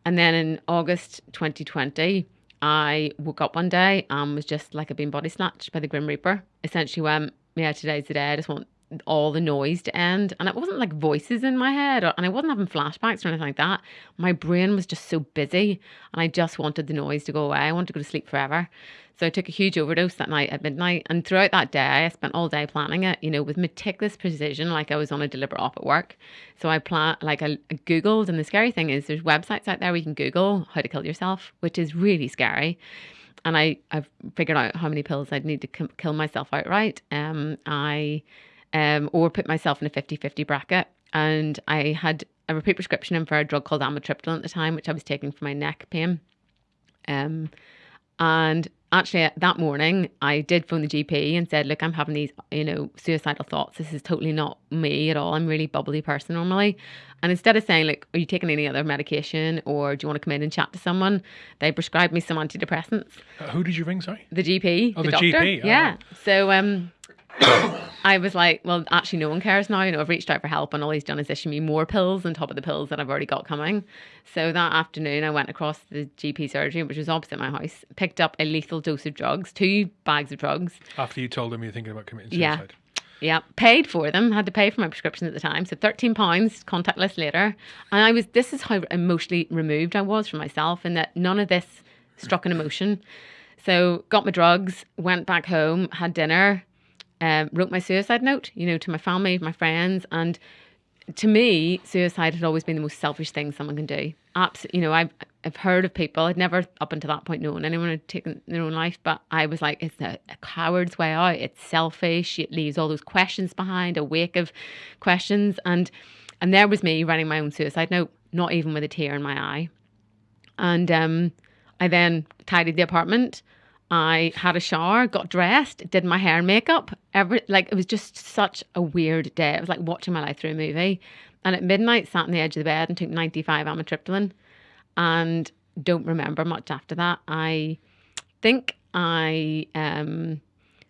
And then in August 2020, I woke up one day and was just like I'd been body snatched by the Grim Reaper. Essentially, went, yeah, today's the day. I just want all the noise to end. And it wasn't like voices in my head, or, and I wasn't having flashbacks or anything like that. My brain was just so busy, and I just wanted the noise to go away. I wanted to go to sleep forever. So I took a huge overdose that night at midnight. And throughout that day, I spent all day planning it, you know, with meticulous precision, like I was on a deliberate op at work. So I plan, like I, I Googled, and the scary thing is there's websites out there where you can Google how to kill yourself, which is really scary. And I, I've figured out how many pills I'd need to kill myself outright. Um, I, um, or put myself in a 50 50 bracket. And I had a repeat prescription in for a drug called amitriptyline at the time, which I was taking for my neck pain. Um, and actually, that morning, I did phone the GP and said, Look, I'm having these, you know, suicidal thoughts. This is totally not me at all. I'm a really bubbly person normally. And instead of saying, like, are you taking any other medication or do you want to come in and chat to someone? They prescribed me some antidepressants. Uh, who did you ring? Sorry. The GP. Oh, the doctor. GP, oh. Yeah. So um, I was like, well, actually, no one cares now. You know, I've reached out for help, and all he's done is issue me more pills on top of the pills that I've already got coming. So that afternoon, I went across the GP surgery, which was opposite my house, picked up a lethal dose of drugs, two bags of drugs. After you told him you're thinking about committing suicide. Yeah, Yeah, paid for them. Had to pay for my prescription at the time, so thirteen pounds contactless later. And I was. This is how emotionally removed I was from myself, in that none of this struck an emotion. So got my drugs, went back home, had dinner, um, wrote my suicide note. You know, to my family, my friends, and to me, suicide had always been the most selfish thing someone can do. Absolutely, you know, I've I've heard of people. I'd never up until that point known anyone had taken their own life, but I was like, it's a, a coward's way out. It's selfish. It leaves all those questions behind, a wake of questions, and and there was me writing my own suicide note, not even with a tear in my eye. And um, I then tidied the apartment. I had a shower, got dressed, did my hair and makeup. Every like it was just such a weird day. It was like watching my life through a movie. And at midnight, sat on the edge of the bed and took ninety five amitriptyline, and don't remember much after that. I think I um,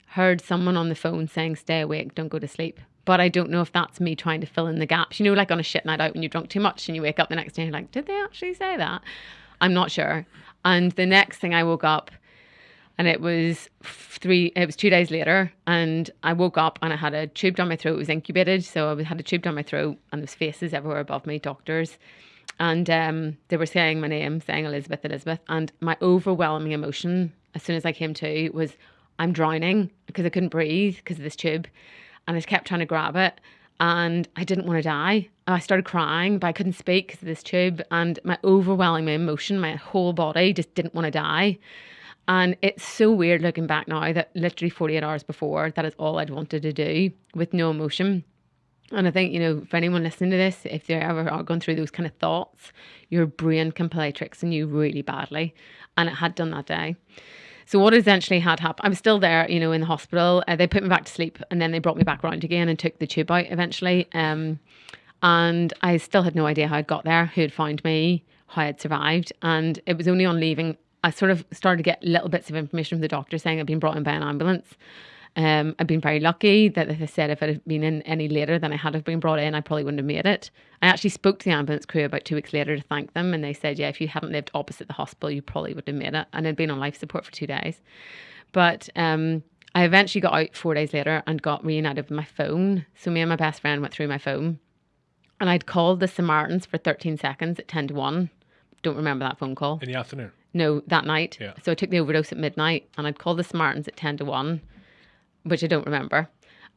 heard someone on the phone saying, "Stay awake, don't go to sleep." But I don't know if that's me trying to fill in the gaps. You know, like on a shit night out when you're drunk too much and you wake up the next day and you're like, "Did they actually say that?" I'm not sure. And the next thing I woke up and it was three it was two days later and i woke up and i had a tube down my throat. It was incubated so i had a tube down my throat and there was faces everywhere above me doctors. And um, they were saying my name saying elizabeth elizabeth. And my overwhelming emotion as soon as i came to was i'm drowning because i couldn't breathe because of this tube. And i kept trying to grab it and I didn't want to die. I started crying, but I couldn't speak because of this tube, and my overwhelming emotion, my whole body just didn't want to die. And it's so weird looking back now that literally 48 hours before, that is all I'd wanted to do with no emotion. And I think, you know, for anyone listening to this, if they're ever going through those kind of thoughts, your brain can play tricks on you really badly. And it had done that day. So what essentially had happened, I was still there, you know, in the hospital. Uh, they put me back to sleep and then they brought me back around again and took the tube out eventually. Um, and I still had no idea how I'd got there, who had found me, how I'd survived. And it was only on leaving, I sort of started to get little bits of information from the doctor saying I'd been brought in by an ambulance. Um, I've been very lucky that they said if it had been in any later than I had have been brought in, I probably wouldn't have made it. I actually spoke to the ambulance crew about two weeks later to thank them, and they said, yeah, if you hadn't lived opposite the hospital, you probably would have made it. And I'd been on life support for two days. But um, I eventually got out four days later and got reunited with my phone. So me and my best friend went through my phone, and I'd called the Samaritans for 13 seconds at 10 to 1. Don't remember that phone call. In the afternoon. No, that night. Yeah. So I took the overdose at midnight, and I'd called the Samaritans at 10 to 1 which I don't remember.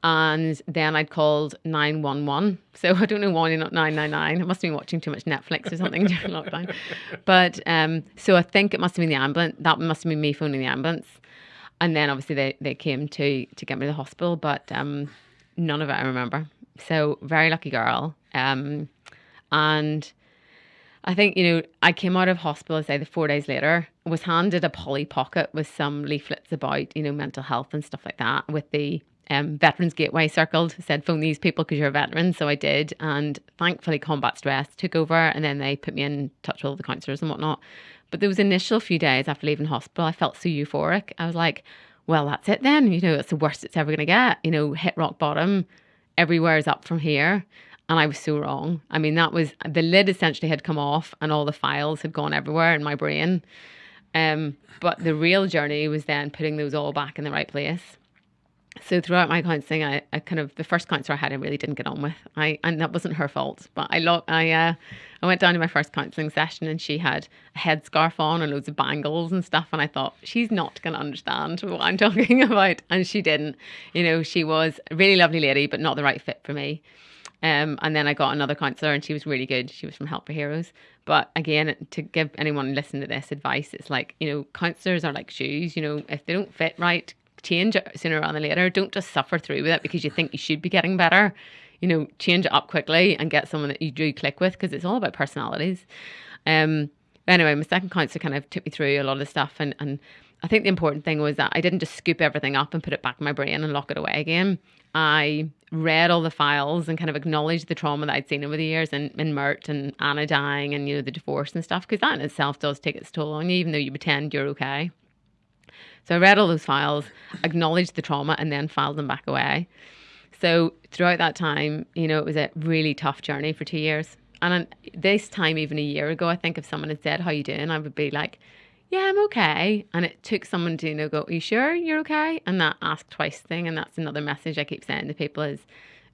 And then I'd called 911. So I don't know why not 999. I must have been watching too much Netflix or something during lockdown. But um, so I think it must have been the ambulance. That must have been me phoning the ambulance. And then obviously they, they came to, to get me to the hospital, but um, none of it I remember. So very lucky girl. Um, and I think, you know, I came out of hospital, say, the four days later, was handed a Polly Pocket with some leaflets about, you know, mental health and stuff like that with the um, Veterans Gateway circled, said, phone these people because you're a veteran. So I did. And thankfully, combat stress took over. And then they put me in touch with all the counsellors and whatnot. But those initial few days after leaving hospital, I felt so euphoric. I was like, well, that's it then. You know, it's the worst it's ever going to get. You know, hit rock bottom. Everywhere is up from here. And I was so wrong. I mean, that was the lid essentially had come off and all the files had gone everywhere in my brain. Um, but the real journey was then putting those all back in the right place. So throughout my counselling, I, I kind of the first counsellor I had, I really didn't get on with. I and that wasn't her fault, but I lo- I uh, I went down to my first counselling session and she had a headscarf on and loads of bangles and stuff, and I thought she's not going to understand what I'm talking about, and she didn't. You know, she was a really lovely lady, but not the right fit for me. Um, and then I got another counsellor and she was really good. She was from Help for Heroes. But again, to give anyone listening to this advice, it's like, you know, counsellors are like shoes. You know, if they don't fit right, change it sooner rather than later. Don't just suffer through with it because you think you should be getting better. You know, change it up quickly and get someone that you do click with because it's all about personalities. Um, anyway, my second counsellor kind of took me through a lot of stuff and, and I think the important thing was that I didn't just scoop everything up and put it back in my brain and lock it away again. I read all the files and kind of acknowledged the trauma that I'd seen over the years and, and Mert and Anna dying and, you know, the divorce and stuff, because that in itself does take its toll on you, even though you pretend you're okay. So I read all those files, acknowledged the trauma, and then filed them back away. So throughout that time, you know, it was a really tough journey for two years. And this time, even a year ago, I think if someone had said, How you doing? I would be like, yeah, I'm okay. And it took someone to, you know, go, Are you sure you're okay? And that ask twice thing. And that's another message I keep saying to people is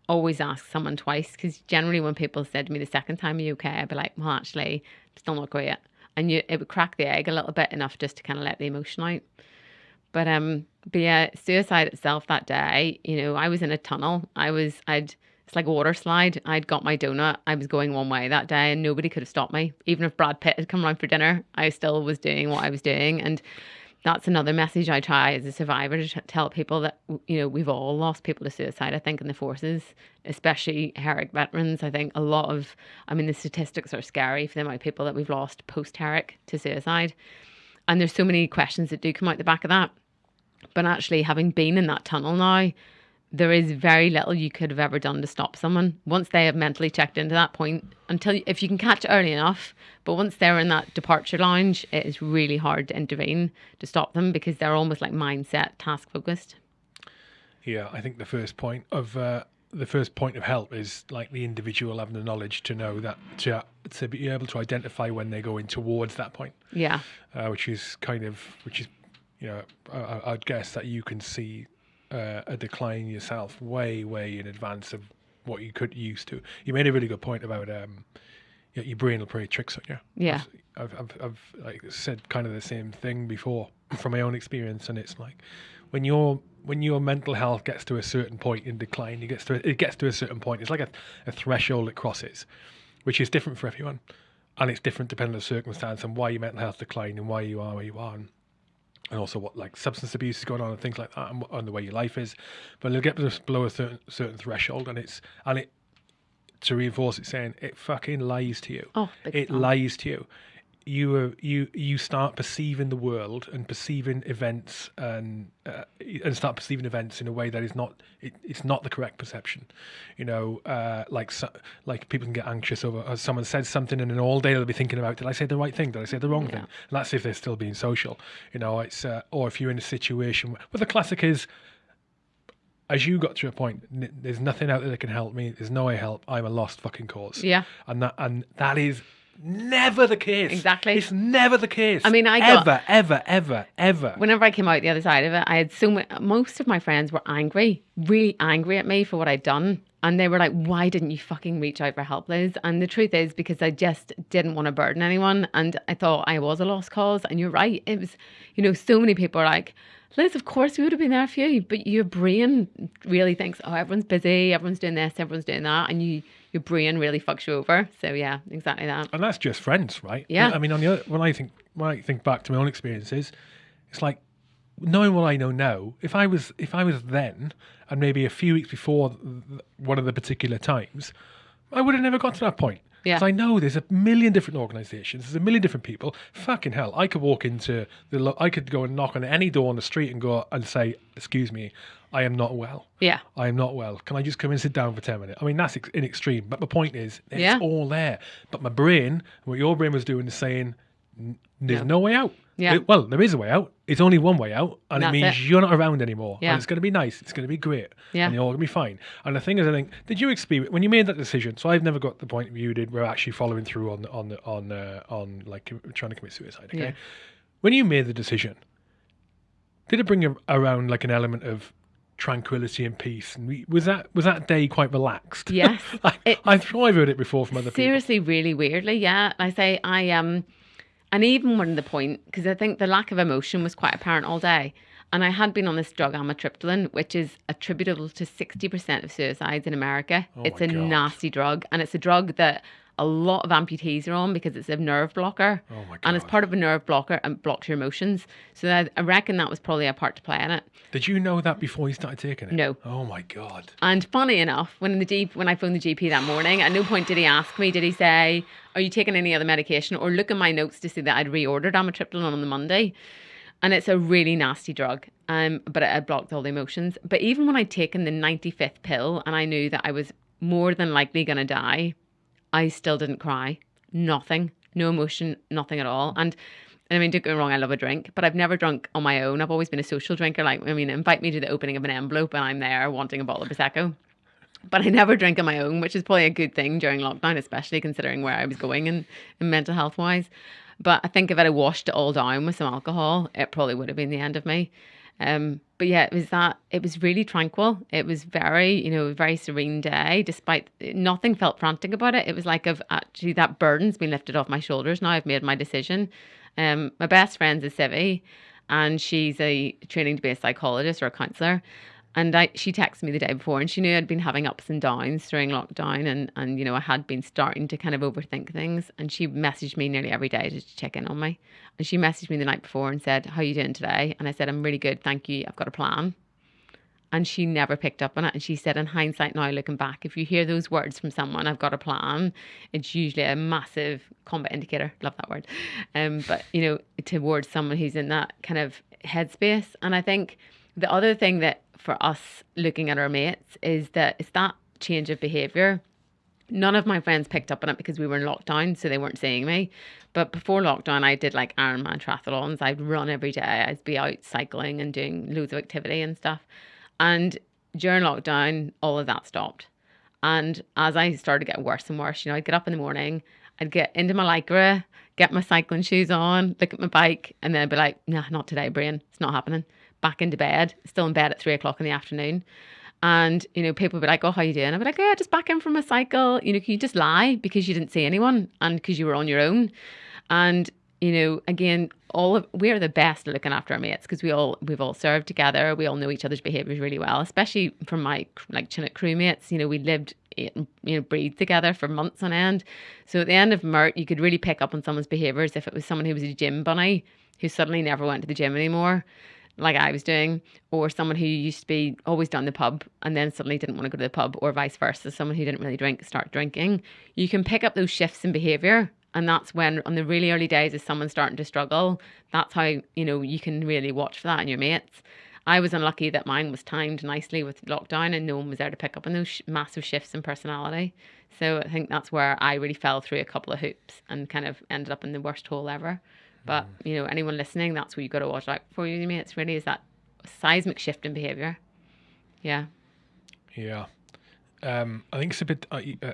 always ask someone twice. Because generally, when people said to me the second time, Are you okay? I'd be like, Well, actually, still not great. And you, it would crack the egg a little bit enough just to kind of let the emotion out. But um, but yeah, suicide itself that day, you know, I was in a tunnel. I was, I'd it's like a water slide. I'd got my donut. I was going one way that day and nobody could have stopped me. Even if Brad Pitt had come around for dinner, I still was doing what I was doing. And that's another message I try as a survivor to tell people that, you know, we've all lost people to suicide, I think, in the forces, especially Herrick veterans. I think a lot of, I mean, the statistics are scary for the amount of people that we've lost post Herrick to suicide. And there's so many questions that do come out the back of that. But actually, having been in that tunnel now, there is very little you could have ever done to stop someone once they have mentally checked into that point until if you can catch it early enough but once they're in that departure lounge it is really hard to intervene to stop them because they're almost like mindset task focused. Yeah i think the first point of uh, the first point of help is like the individual having the knowledge to know that to, to be able to identify when they're going towards that point. Yeah. Uh, which is kind of which is you know I, i'd guess that you can see uh, a decline yourself way, way in advance of what you could used to. You made a really good point about um, your, your brain will play tricks on you. Yeah, I've, I've, I've like said kind of the same thing before from my own experience, and it's like when your when your mental health gets to a certain point in decline, it gets to it gets to a certain point. It's like a, a threshold it crosses, which is different for everyone, and it's different depending on the circumstance and why your mental health decline and why you are where you are. And, and also what like substance abuse is going on and things like that, and, and the way your life is. But it'll get below a certain, certain threshold, and it's and it to reinforce it, saying it fucking lies to you. Oh, it time. lies to you. You are you you start perceiving the world and perceiving events and uh, and start perceiving events in a way that is not it, it's not the correct perception. You know, uh, like so, like people can get anxious over uh, someone says something and then all day they'll be thinking about did I say the right thing? Did I say the wrong thing? And that's if they're still being social. You know, it's uh, or if you're in a situation. Where, but the classic is as you got to a point, n- there's nothing out there that can help me. There's no way help. I'm a lost fucking cause. Yeah. and that and that is never the case. Exactly. it's never the case. I mean, I got- ever, ever, ever, ever. Whenever I came out the other side of it, I had so many, most of my friends were angry, really angry at me for what I'd done. And they were like, why didn't you fucking reach out for help, Liz? And the truth is because I just didn't want to burden anyone. And I thought I was a lost cause. And you're right. It was, you know, so many people are like, Liz, of course we would have been there for you. But your brain really thinks, oh, everyone's busy, everyone's doing this, everyone's doing that. And you, your brain really fucks you over. So yeah, exactly that. and that's just friends, right? Yeah. I mean, on the other, when I think when I think back to my own experiences, it's like knowing what I know now. If I was if I was then, and maybe a few weeks before one of the particular times, I would have never got to that point. Yeah. 'Cause I know there's a million different organisations, there's a million different people. Fucking hell, I could walk into the, lo- I could go and knock on any door on the street and go and say, "Excuse me, I am not well." Yeah. I am not well. Can I just come and sit down for 10 minutes? I mean, that's ex- in extreme, but my point is, it's Yeah. all there. But my brain, what your brain was doing is saying, "N- there's No. no way out. Yeah. It- well, there is a way out. It's only one way out, and That's it means it. you're not around anymore. Yeah. And it's going to be nice. It's going to be great. Yeah. And you're all going to be fine. And the thing is, I think, did you experience, when you made that decision, so I've never got the point you did, we're actually following through on, on, on, uh, on like trying to commit suicide, okay? Yeah. When you made the decision, did it bring a, around like an element of tranquility and peace? And we, was that was that day quite relaxed? Yes. I, It- I'm sure I've heard it before from other people. Seriously, really weirdly, yeah. I say I um, and even when the point because I think the lack of emotion was quite apparent all day, and I had been on this drug amitriptyline, which is attributable to sixty percent of suicides in America. Oh it's Oh my a God. nasty drug, and it's a drug that a lot of amputees are on because it's a nerve blocker. Oh my And it's part of a nerve blocker and blocks your emotions. So that, I reckon that was probably a part to play in it. Did you know that before you started taking it? No. Oh my god. And funny enough, when the G- when I phoned the GP that morning, at no point did he ask me, did he say, "Are you taking any other medication?" or look at my notes to see that I'd reordered amitriptyline on the Monday. And it's a really nasty drug, um, but it, it blocked all the emotions. But even when I'd taken the 95th pill and I knew that I was more than likely going to die, I still didn't cry. Nothing, no emotion, nothing at all. And I mean, don't get me wrong, I love a drink, but I've never drunk on my own. I've always been a social drinker. Like, I mean, invite me to the opening of an envelope and I'm there wanting a bottle of Prosecco. But I never drink on my own, which is probably a good thing during lockdown, especially considering where I was going and, and mental health wise. But I think if I'd washed it all down with some alcohol, it probably would have been the end of me. Um, but yeah, it was that it was really tranquil. It was very, you know, very serene day, despite nothing felt frantic about it. It was like I've actually that burden's been lifted off my shoulders now. I've made my decision. Um, my best friend's a civvy and she's a training to be a psychologist or a counselor. And I, she texted me the day before, and she knew I'd been having ups and downs during lockdown, and and you know I had been starting to kind of overthink things. And she messaged me nearly every day to check in on me. And she messaged me the night before and said, "How you doing today?" And I said, "I'm really good, thank you. I've got a plan." And she never picked up on it. And she said, in hindsight, now looking back, if you hear those words from someone, I've got a plan, it's usually a massive combat indicator. Love that word. Um, but, you know, towards someone who's in that kind of headspace. And I think the other thing that for us looking at our mates is that it's that change of behavior. None of my friends picked up on it because we were in lockdown, so they weren't seeing me. But before lockdown, I did like Ironman triathlons. I'd run every day. I'd be out cycling and doing loads of activity and stuff. And during lockdown, all of that stopped. And as I started getting worse and worse, you know, I'd get up in the morning, I'd get into my lycra, get my cycling shoes on, look at my bike, and then I'd be like, nah, not today, brain. It's not happening. Back into bed, still in bed at three o'clock in the afternoon. And, you know, people would be like, oh, how you doing? I'd be like, yeah, just back in from a cycle. You know, can you just lie because you didn't see anyone and because you were on your own? And you know, again, all of we're the best at looking after our mates because we all we've all served together. We all know each other's behaviours really well, especially from my like Chinook crewmates. You know, we lived eh, you know breathed together for months on end. So at the end of Mert, you could really pick up on someone's behaviours if it was someone who was a gym bunny who suddenly never went to the gym anymore, like I was doing, or someone who used to be always down the pub and then suddenly didn't want to go to the pub, or vice versa, someone who didn't really drink start drinking. You can pick up those shifts in behaviour and that's when on the really early days of someone starting to struggle that's how you know you can really watch for that in your mates i was unlucky that mine was timed nicely with lockdown and no one was there to pick up on those sh- massive shifts in personality so i think that's where i really fell through a couple of hoops and kind of ended up in the worst hole ever but mm. you know anyone listening that's what you've got to watch out for you mates really is that seismic shift in behavior yeah yeah um i think it's a bit uh, uh,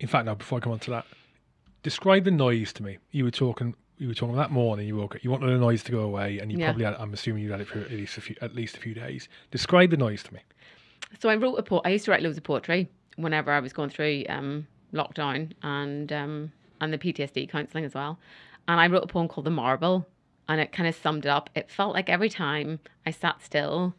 in fact now before i come on to that describe the noise to me. You were talking. You were talking that morning. You woke up. You wanted the noise to go away, and you yeah. probably had. I'm assuming you had it for at least a few, at least a few days. Describe the noise to me. So I wrote a po- I used to write loads of poetry whenever I was going through um, lockdown and um, and the PTSD counselling as well. And I wrote a poem called The Marble, and it kind of summed it up. It felt like every time I sat still,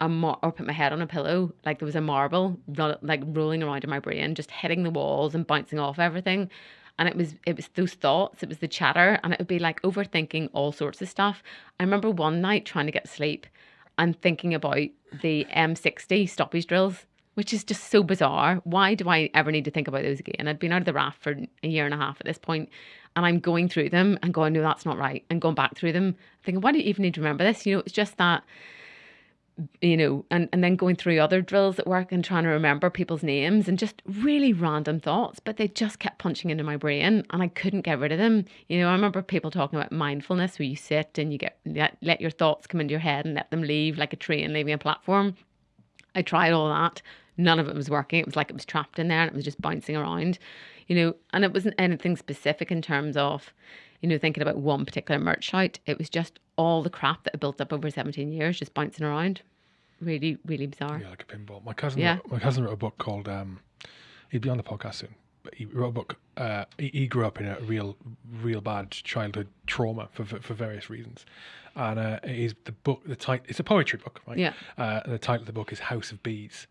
mar- or put my head on a pillow, like there was a marble ro- like rolling around in my brain, just hitting the walls and bouncing off everything. And it was it was those thoughts it was the chatter and it would be like overthinking all sorts of stuff. I remember one night trying to get sleep and thinking about the m60 stoppage drills which is just so bizarre. Why do i ever need to think about those again? I'd been out of the RAF for a year and a half at this point and i'm going through them and going no that's not right and going back through them thinking why do you even need to remember this you know it's just that you know, and, and then going through other drills at work and trying to remember people's names and just really random thoughts, but they just kept punching into my brain and I couldn't get rid of them. You know, I remember people talking about mindfulness where you sit and you get let, let your thoughts come into your head and let them leave like a train leaving a platform. I tried all that. None of it was working. It was like it was trapped in there and it was just bouncing around, you know, and it wasn't anything specific in terms of, you know, thinking about one particular Mert shout. It was just all the crap that had built up over 17 years just bouncing around really, really bizarre. Yeah, like a pinball. My cousin, yeah. wrote, my cousin wrote a book called. Um, he'd be on the podcast soon. But he wrote a book. Uh, he, he, grew up in a real, real bad childhood trauma for for, for various reasons, and uh, is the book. The title. It's a poetry book, right? Yeah. Uh, the title of the book is House of Bees.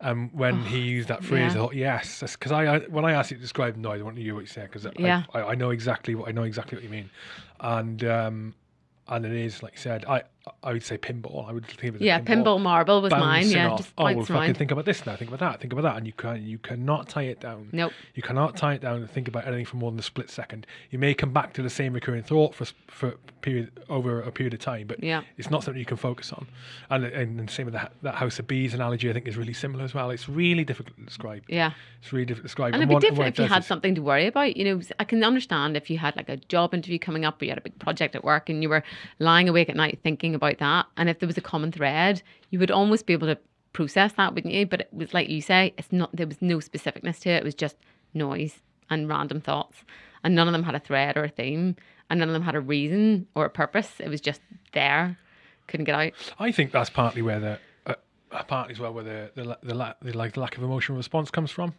Um, when oh, he used that phrase, yeah. I thought, yes, because I, I, when I asked you to describe noise, I want to hear what you said because yeah. I, I, know exactly what I know exactly what you mean, and um, and it is like you said. I I would say pinball. I would think of it. Yeah, pinball, pinball marble was mine. Yeah, off. oh well, fucking think about this now. Think about that. Think about that, and you can you cannot tie it down. Nope. You cannot tie it down and think about anything for more than a split second. You may come back to the same recurring thought for for period over a period of time, but yeah. it's not something you can focus on. And and, the same with that that house of bees analogy. I think is really similar as well. It's really difficult to describe. Yeah, it's really difficult to describe. And, and it'd be different if you had something to worry about. You know, I can understand if you had like a job interview coming up, or you had a big project at work, and you were lying awake at night thinking about that, and if there was a common thread, you would almost be able to process that, wouldn't you? But it was like you say, it's not there was no specificness to it. It was just noise and random thoughts. And none of them had a thread or a theme. And none of them had a reason or a purpose. It was just there. Couldn't get out. I think that's partly where the uh, partly as well where the the, the, the, like lack of emotional response comes from.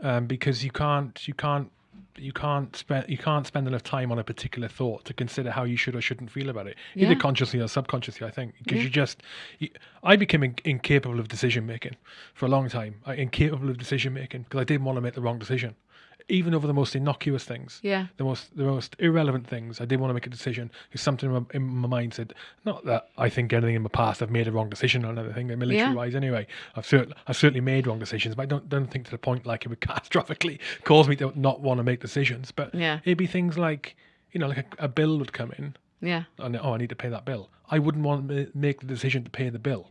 Um, because you can't you can't you can't spend you can't spend enough time on a particular thought to consider how you should or shouldn't feel about it, yeah. either consciously or subconsciously. I think because yeah. you just, you, I became in, incapable of decision making for a long time. I, incapable of decision making because I didn't want to make the wrong decision even over the most innocuous things. Yeah. The most the most irrelevant things. I did want to make a decision because something in my, in my, mind said, not that I think anything in my past I've made a wrong decision or anything, military yeah. wise anyway. I've certainly I've certainly made wrong decisions, but I don't don't think to the point like it would catastrophically cause me to not want to make decisions. But yeah. it'd be things like you know, like a, a bill would come in. Yeah. And oh, I need to pay that bill. I wouldn't want to make the decision to pay the bill.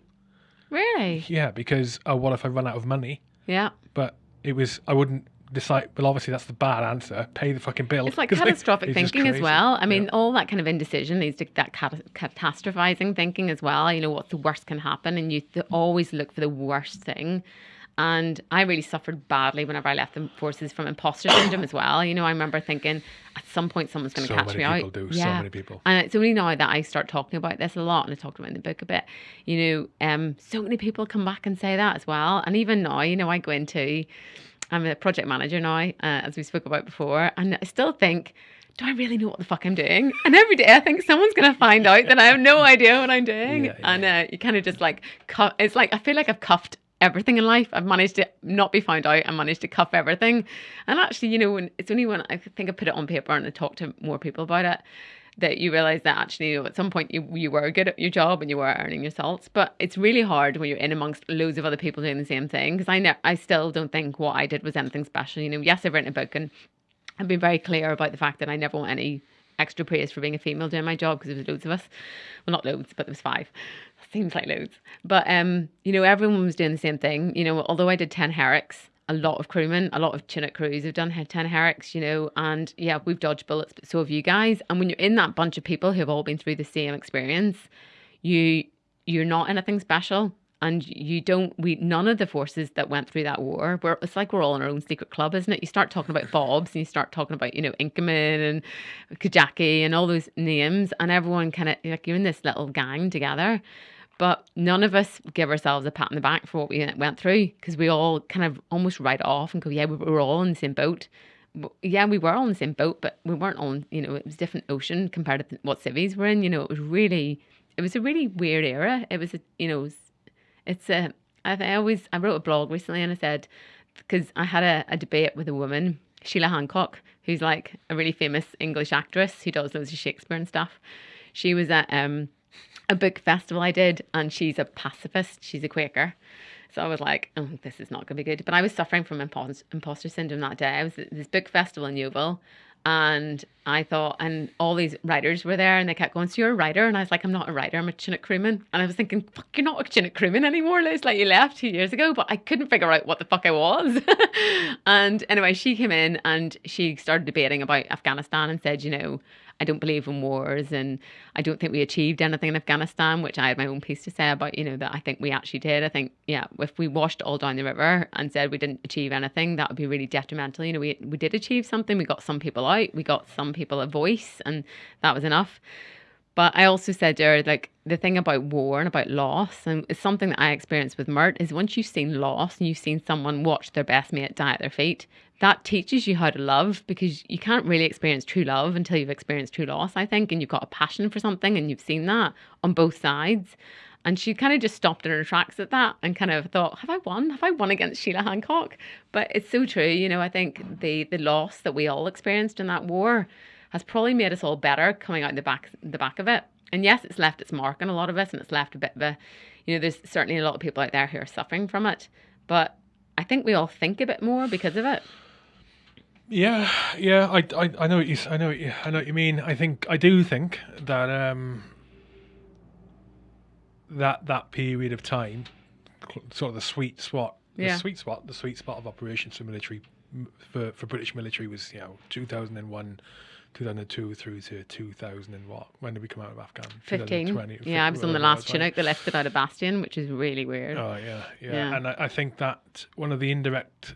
Really? Yeah, because oh, what if I run out of money? Yeah. But it was I wouldn't decide. Well, obviously that's the bad answer. Pay the fucking bill. It's like catastrophic thinking as well. I mean, yeah. all that kind of indecision leads to that cat- catastrophizing thinking as well. You know, what the worst can happen, and you th- always look for the worst thing. And I really suffered badly whenever I left the forces from imposter syndrome as well. You know, I remember thinking at some point someone's going to so catch me out. Do, yeah. So many people. And it's only now that I start talking about this a lot, and I talked about in the book a bit. You know, um, so many people come back and say that as well. And even now, you know, I go into I'm a project manager now, uh, as we spoke about before, and I still think do I really know what the fuck I'm doing? And every day I think someone's going to find out that I have no idea what I'm doing. Yeah, yeah. And uh, you kind of just like, cu- it's like, I feel like I've cuffed everything in life. I've managed to not be found out and managed to cuff everything. And actually, you know, when it's only when I think I put it on paper and I talk to more people about it that you realize that actually you know, at some point you, you were good at your job and you were earning your salts but it's really hard when you're in amongst loads of other people doing the same thing because I ne- I still don't think what I did was anything special. You know yes I've written a book and I've been very clear about the fact that I never want any extra praise for being a female doing my job because there was loads of us. Well not loads but there was five. Seems like loads. But um you know everyone was doing the same thing. You know although I did 10 herricks a lot of crewmen, a lot of Chinook crews have done 10 herricks, you know, and yeah, we've dodged bullets, but so have you guys. And when you're in that bunch of people who have all been through the same experience, you you're not anything special. And you don't, we, none of the forces that went through that war, where it's like we're all in our own secret club, isn't it? You start talking about Bobs and you start talking about, you know, Inkerman and Kajaki and all those names, and everyone kind of, like, you're in this little gang together but none of us give ourselves a pat on the back for what we went through because we all kind of almost write off and go, yeah, we were all in the same boat. Yeah, we were all in the same boat, but we weren't on, you know, it was different ocean compared to what civies were in. You know, it was really, it was a really weird era. It was, a, you know, it's a, I, I always, I wrote a blog recently and I said, because I had a, a debate with a woman, Sheila Hancock, who's like a really famous English actress who does loads of Shakespeare and stuff. She was at, um, a book festival I did, and she's a pacifist. She's a Quaker. So I was like, oh, this is not going to be good. But I was suffering from imposter syndrome that day. I was at this book festival in Yeovil, and I thought, and all these writers were there, and they kept going, "So you're a writer?" And I was like, "I'm not a writer. I'm a Chinook crewman." And I was thinking, "Fuck, you're not a Chinook crewman anymore." It's like you left two years ago, but I couldn't figure out what the fuck I was. and anyway, she came in and she started debating about Afghanistan and said, you know, I don't believe in wars and I don't think we achieved anything in Afghanistan, which I had my own piece to say about, you know, that I think we actually did. I think, yeah, if we washed all down the river and said we didn't achieve anything, that would be really detrimental. You know, we, we did achieve something, we got some people out, we got some people a voice, and that was enough. But I also said there, like the thing about war and about loss, and it's something that I experienced with Mert, is once you've seen loss and you've seen someone watch their best mate die at their feet, that teaches you how to love because you can't really experience true love until you've experienced true loss, I think, and you've got a passion for something and you've seen that on both sides. And she kind of just stopped in her tracks at that and kind of thought, have I won? Have I won against Sheila Hancock? But it's so true. You know, I think the the loss that we all experienced in that war has probably made us all better coming out the back the back of it. And yes, it's left its mark on a lot of us and it's left a bit of a you know, there's certainly a lot of people out there who are suffering from it. But I think we all think a bit more because of it. Yeah, yeah, I, I, I know what you, I know, what you, I know what you mean. I think I do think that um, that that period of time, sort of the sweet spot, yeah. the sweet spot, the sweet spot of operations for military, for for British military was you know 2001, 2002 through to 2000 and what? When did we come out of Afghan? 15. 2020, Yeah, I was on the last? Chinook. They left without a Bastion, which is really weird. Oh yeah, yeah, Yeah. and I, I think that one of the indirect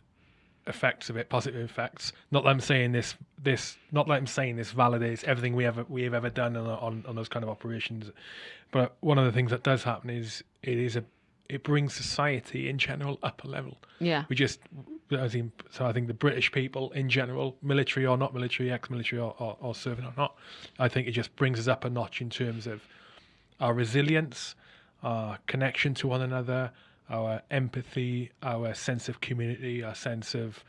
effects of it, positive effects. Not that I'm saying this, this, not that I'm saying this validates everything we ever we have ever done on, on on those kind of operations, but one of the things that does happen is it is a it brings society in general up a level. Yeah. We just, I think, so I think the British people in general, military or not military, ex-military or, or, or serving or not, I think it just brings us up a notch in terms of our resilience, our connection to one another, our empathy, our sense of community, our sense of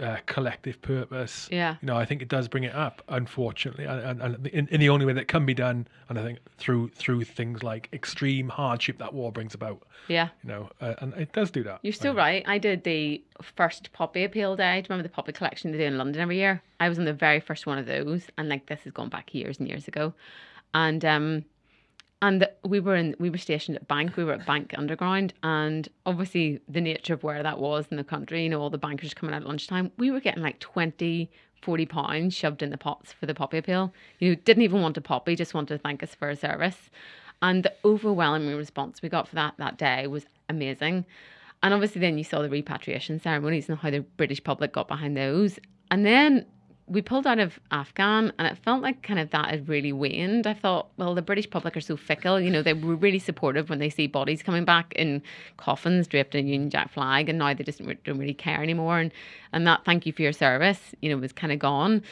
uh, collective purpose. Yeah. You know, I think it does bring it up, unfortunately, and, and, and in, in the only way that can be done, and I think through through things like extreme hardship that war brings about. Yeah. You know, uh, and it does do that. You're still right. I did the first poppy appeal day. Do you remember the poppy collection they do in London every year? I was on the very first one of those, and like this has gone back years and years ago, and um, and we were in we were stationed at Bank. We were at Bank Underground, and obviously the nature of where that was in the country, you know, all the bankers coming out at lunchtime. We were getting like 20, 40 pounds shoved in the pots for the poppy appeal. You know, didn't even want a poppy, just wanted to thank us for our service. And the overwhelming response we got for that that day was amazing. And obviously, then you saw the repatriation ceremonies and how the British public got behind those. And then we pulled out of Afghan, and it felt like kind of that had really waned. I thought, well, the British public are so fickle. You know, they were really supportive when they see bodies coming back in coffins draped in Union Jack flag, and now they just don't really care anymore. And and that thank you for your service, you know, was kind of gone.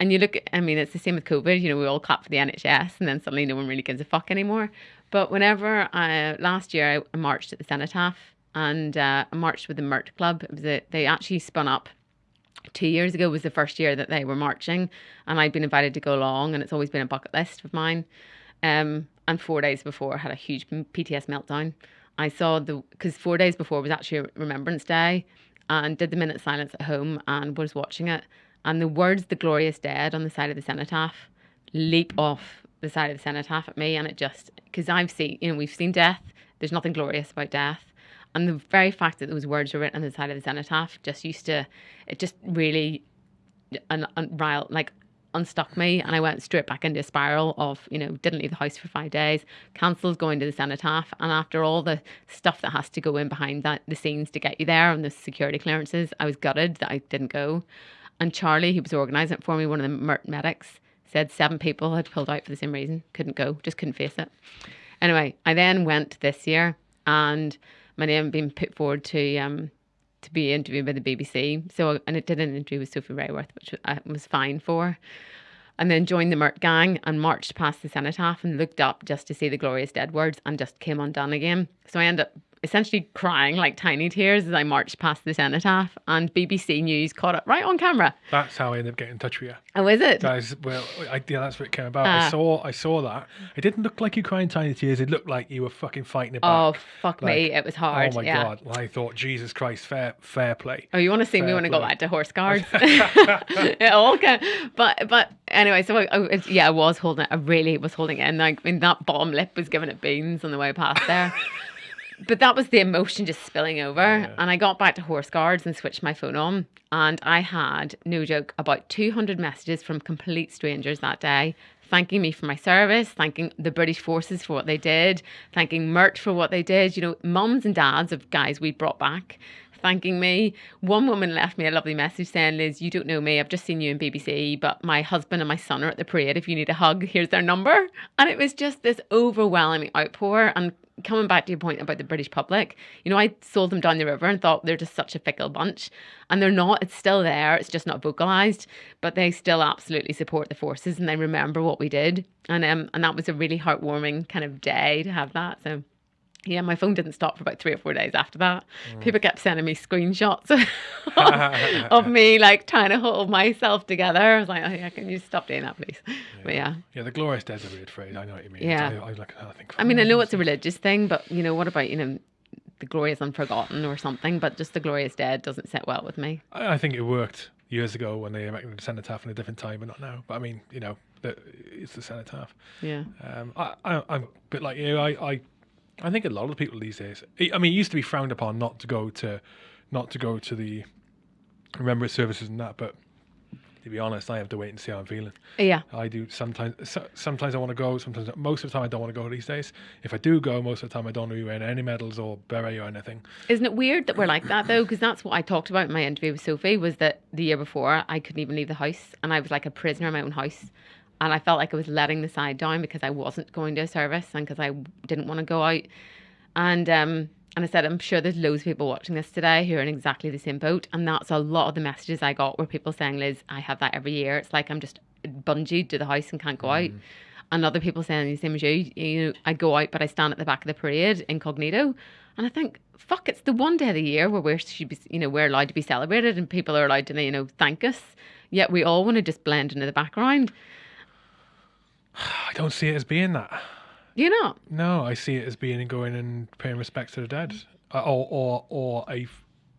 And you look, I mean, it's the same with COVID. You know, we all clap for the NHS, and then suddenly no one really gives a fuck anymore. But whenever I, last year I marched at the Cenotaph and uh, I marched with the Mert Club, it was a, they actually spun up two years ago was the first year that they were marching and I'd been invited to go along and it's always been a bucket list of mine. Um, and four days before I had a huge PTS meltdown. I saw the, because four days before was actually Remembrance Day and did the minute silence at home and was watching it. And the words, the glorious dead on the side of the cenotaph leap off the side of the cenotaph at me. And it just, because I've seen, you know, we've seen death. There's nothing glorious about death. And the very fact that those words were written on the side of the cenotaph just used to, it just really, un, un, like unstuck me and I went straight back into a spiral of, you know, didn't leave the house for five days, cancelled going to the cenotaph. And after all the stuff that has to go in behind that, the scenes to get you there and the security clearances, I was gutted that I didn't go. And Charlie, who was organising it for me, one of the medics, said seven people had pulled out for the same reason, couldn't go, just couldn't face it. Anyway, I then went this year and my name been put forward to um, to be interviewed by the BBC. So, and it did an interview with Sophie Raworth, which I was fine for. And then joined the Mert gang and marched past the cenotaph and looked up just to see the glorious dead words and just came undone again. So I ended up essentially crying like tiny tears as I marched past the cenotaph, and BBC News caught it right on camera. That's how I ended up getting in touch with you. Oh, is it? That is, well, I, yeah, that's what it came about. I ah. saw, I saw that. It didn't look like you crying tiny tears. It looked like you were fucking fighting it back. Oh, fuck like, me, it was hard. Oh my yeah. god! I thought, Jesus Christ, fair, fair play. Oh, you want to see fair me when. I go back to horse guards? it all can, but but anyway, so I, I, yeah, I was holding it. I really was holding it, and like, I mean, that bottom lip was giving it beans on the way past there but that was the emotion just spilling over. Yeah. And I got back to Horse Guards and switched my phone on. And I had, no joke, about 200 messages from complete strangers that day thanking me for my service, thanking the British forces for what they did, thanking Mert for what they did. You know, mums and dads of guys we brought back thanking me. One woman left me a lovely message saying, Liz, you don't know me. I've just seen you in BBC, but my husband and my son are at the parade. If you need a hug, here's their number. And it was just this overwhelming outpour. And coming back to your point about the British public, you know, I sold them down the river and thought they're just such a fickle bunch. And they're not. It's still there. It's just not vocalized. But they still absolutely support the forces and they remember what we did. And um and that was a really heartwarming kind of day to have that. So yeah, my phone didn't stop for about three or four days after that. Mm. People kept sending me screenshots of, of, me like trying to hold myself together. I was like, oh, yeah, can you stop doing that, please? Yeah. But yeah. Yeah, the glorious dead's a weird phrase. I know what you mean. Yeah. I, I, like, I, think, I mean, I know it's a religious thing, but you know, what about, you know, the glorious unforgotten or something? But just the glorious dead doesn't sit well with me. I, I think it worked years ago when they erected the cenotaph in a different time, but not now. But I mean, you know, the, it's the cenotaph. Yeah. Um, I, I, I'm a bit like you. I, I I think a lot of people these days. I mean, it used to be frowned upon not to go to, not to go to the remembrance services and that. But to be honest, I have to wait and see how I'm feeling. Yeah, I do sometimes. So, sometimes I want to go. Sometimes, most of the time, I don't want to go these days. If I do go, most of the time, I don't want to wear any medals or beret or anything. Isn't it weird that we're like that though? Because that's what I talked about in my interview with Sophie. Was that the year before I couldn't even leave the house, and I was like a prisoner in my own house and I felt like I was letting the side down because I wasn't going to a service and because I didn't want to go out. And um, and I said, I'm sure there's loads of people watching this today who are in exactly the same boat. And that's a lot of the messages I got were people saying, Liz, I have that every year. It's like I'm just bungeed to the house and can't go mm. out. And other people saying the same as you, you know, I go out, but I stand at the back of the parade incognito. And I think, fuck, it's the one day of the year where we should be, you know, we're allowed to be celebrated and people are allowed to, you know, thank us. Yet we all want to just blend into the background. I don't see it as being that. You're not. No, I see it as being going and paying respect to the dead, uh, or or or a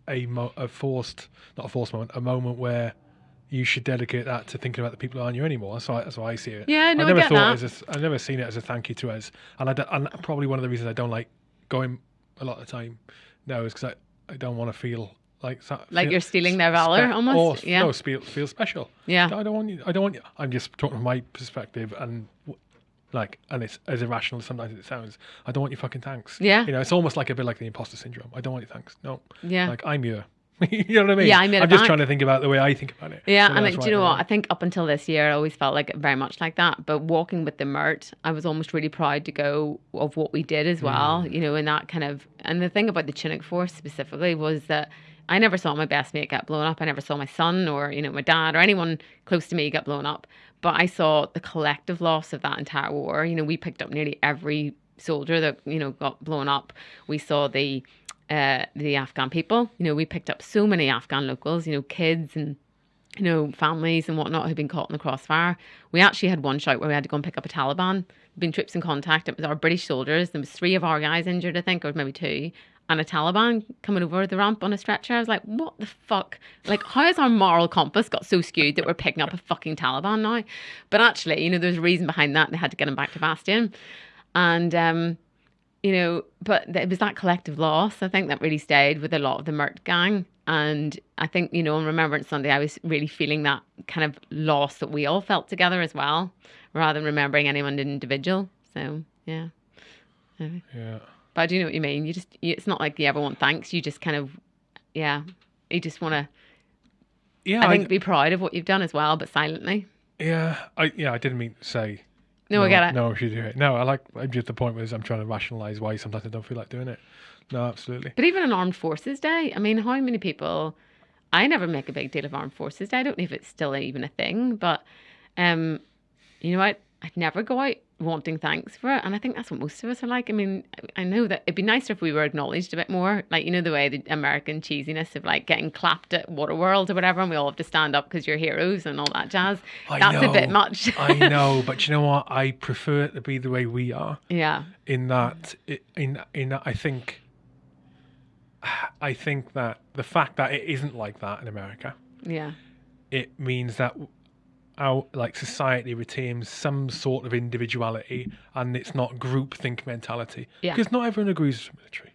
a, mo- a forced, not a forced moment, a moment where you should dedicate that to thinking about the people who aren't you anymore. That's why, that's why I see it. Yeah, no, I never I thought that. a, I've never seen it as a thank you to us, and I and probably one of the reasons I don't like going a lot of the time now is because I, I don't want to feel like like feel, you're stealing their valor almost. Or, yeah, no, feel feel special. Yeah, I don't want you. I don't want you. I'm just talking from my perspective and like, and it's as irrational as sometimes it sounds. I don't want your fucking thanks. Yeah. You know, it's almost like a bit like the imposter syndrome. I don't want your thanks. No. Yeah. Like I'm your. you know what I mean? Yeah, I am I'm just trying to think about the way I think about it. Yeah, so and like, do you know what? I think up until this year, I always felt like very much like that. But walking with the Mert, I was almost really proud to go of what we did as well. Mm. You know, and that kind of and the thing about the Chinook Force specifically was that I never saw my best mate get blown up. I never saw my son or you know my dad or anyone close to me get blown up. But I saw the collective loss of that entire war. You know, we picked up nearly every soldier that you know got blown up. We saw the uh, the Afghan people. You know, we picked up so many Afghan locals. You know, kids and you know families and whatnot who'd been caught in the crossfire. We actually had one shout where we had to go and pick up a Taliban. Been troops in contact. It was our British soldiers. There was three of our guys injured, I think, or maybe two. And a Taliban coming over the ramp on a stretcher. I was like, what the fuck? Like, how has our moral compass got so skewed that we're picking up a fucking Taliban now? But actually, you know, there's a reason behind that. They had to get him back to Bastion. And um, you know, but it was that collective loss, I think, that really stayed with a lot of the Mert gang. And I think, you know, on Remembrance Sunday, I was really feeling that kind of loss that we all felt together as well, rather than remembering anyone individual. So, yeah. Anyway. Yeah. But I do know what you mean. You just, you, it's not like you ever want thanks. You just kind of, yeah, you just want to, Yeah. I think, be proud of what you've done as well, but silently. yeah. I yeah. I didn't mean to say. No, I get it. No, I should do it. No, I like. I'm just the point was I'm trying to rationalize why sometimes I don't feel like doing it. No, absolutely. But even on Armed Forces Day, I mean, how many people? I never make a big deal of Armed Forces Day. I don't know if it's still even a thing, but um, you know what? I'd never go out wanting thanks for it, and I think that's what most of us are like. I mean, I know that it'd be nicer if we were acknowledged a bit more, like you know the way the American cheesiness of like getting clapped at Waterworld or whatever, and we all have to stand up because you're heroes and all that jazz. I that's a bit much. I know, but you know what? I prefer it to be the way we are. yeah, In that, in in that, I think, I think that the fact that it isn't like that in America, yeah, it means that our like society retains some sort of individuality, and it's not groupthink mentality. Yeah. Because not everyone agrees with the military.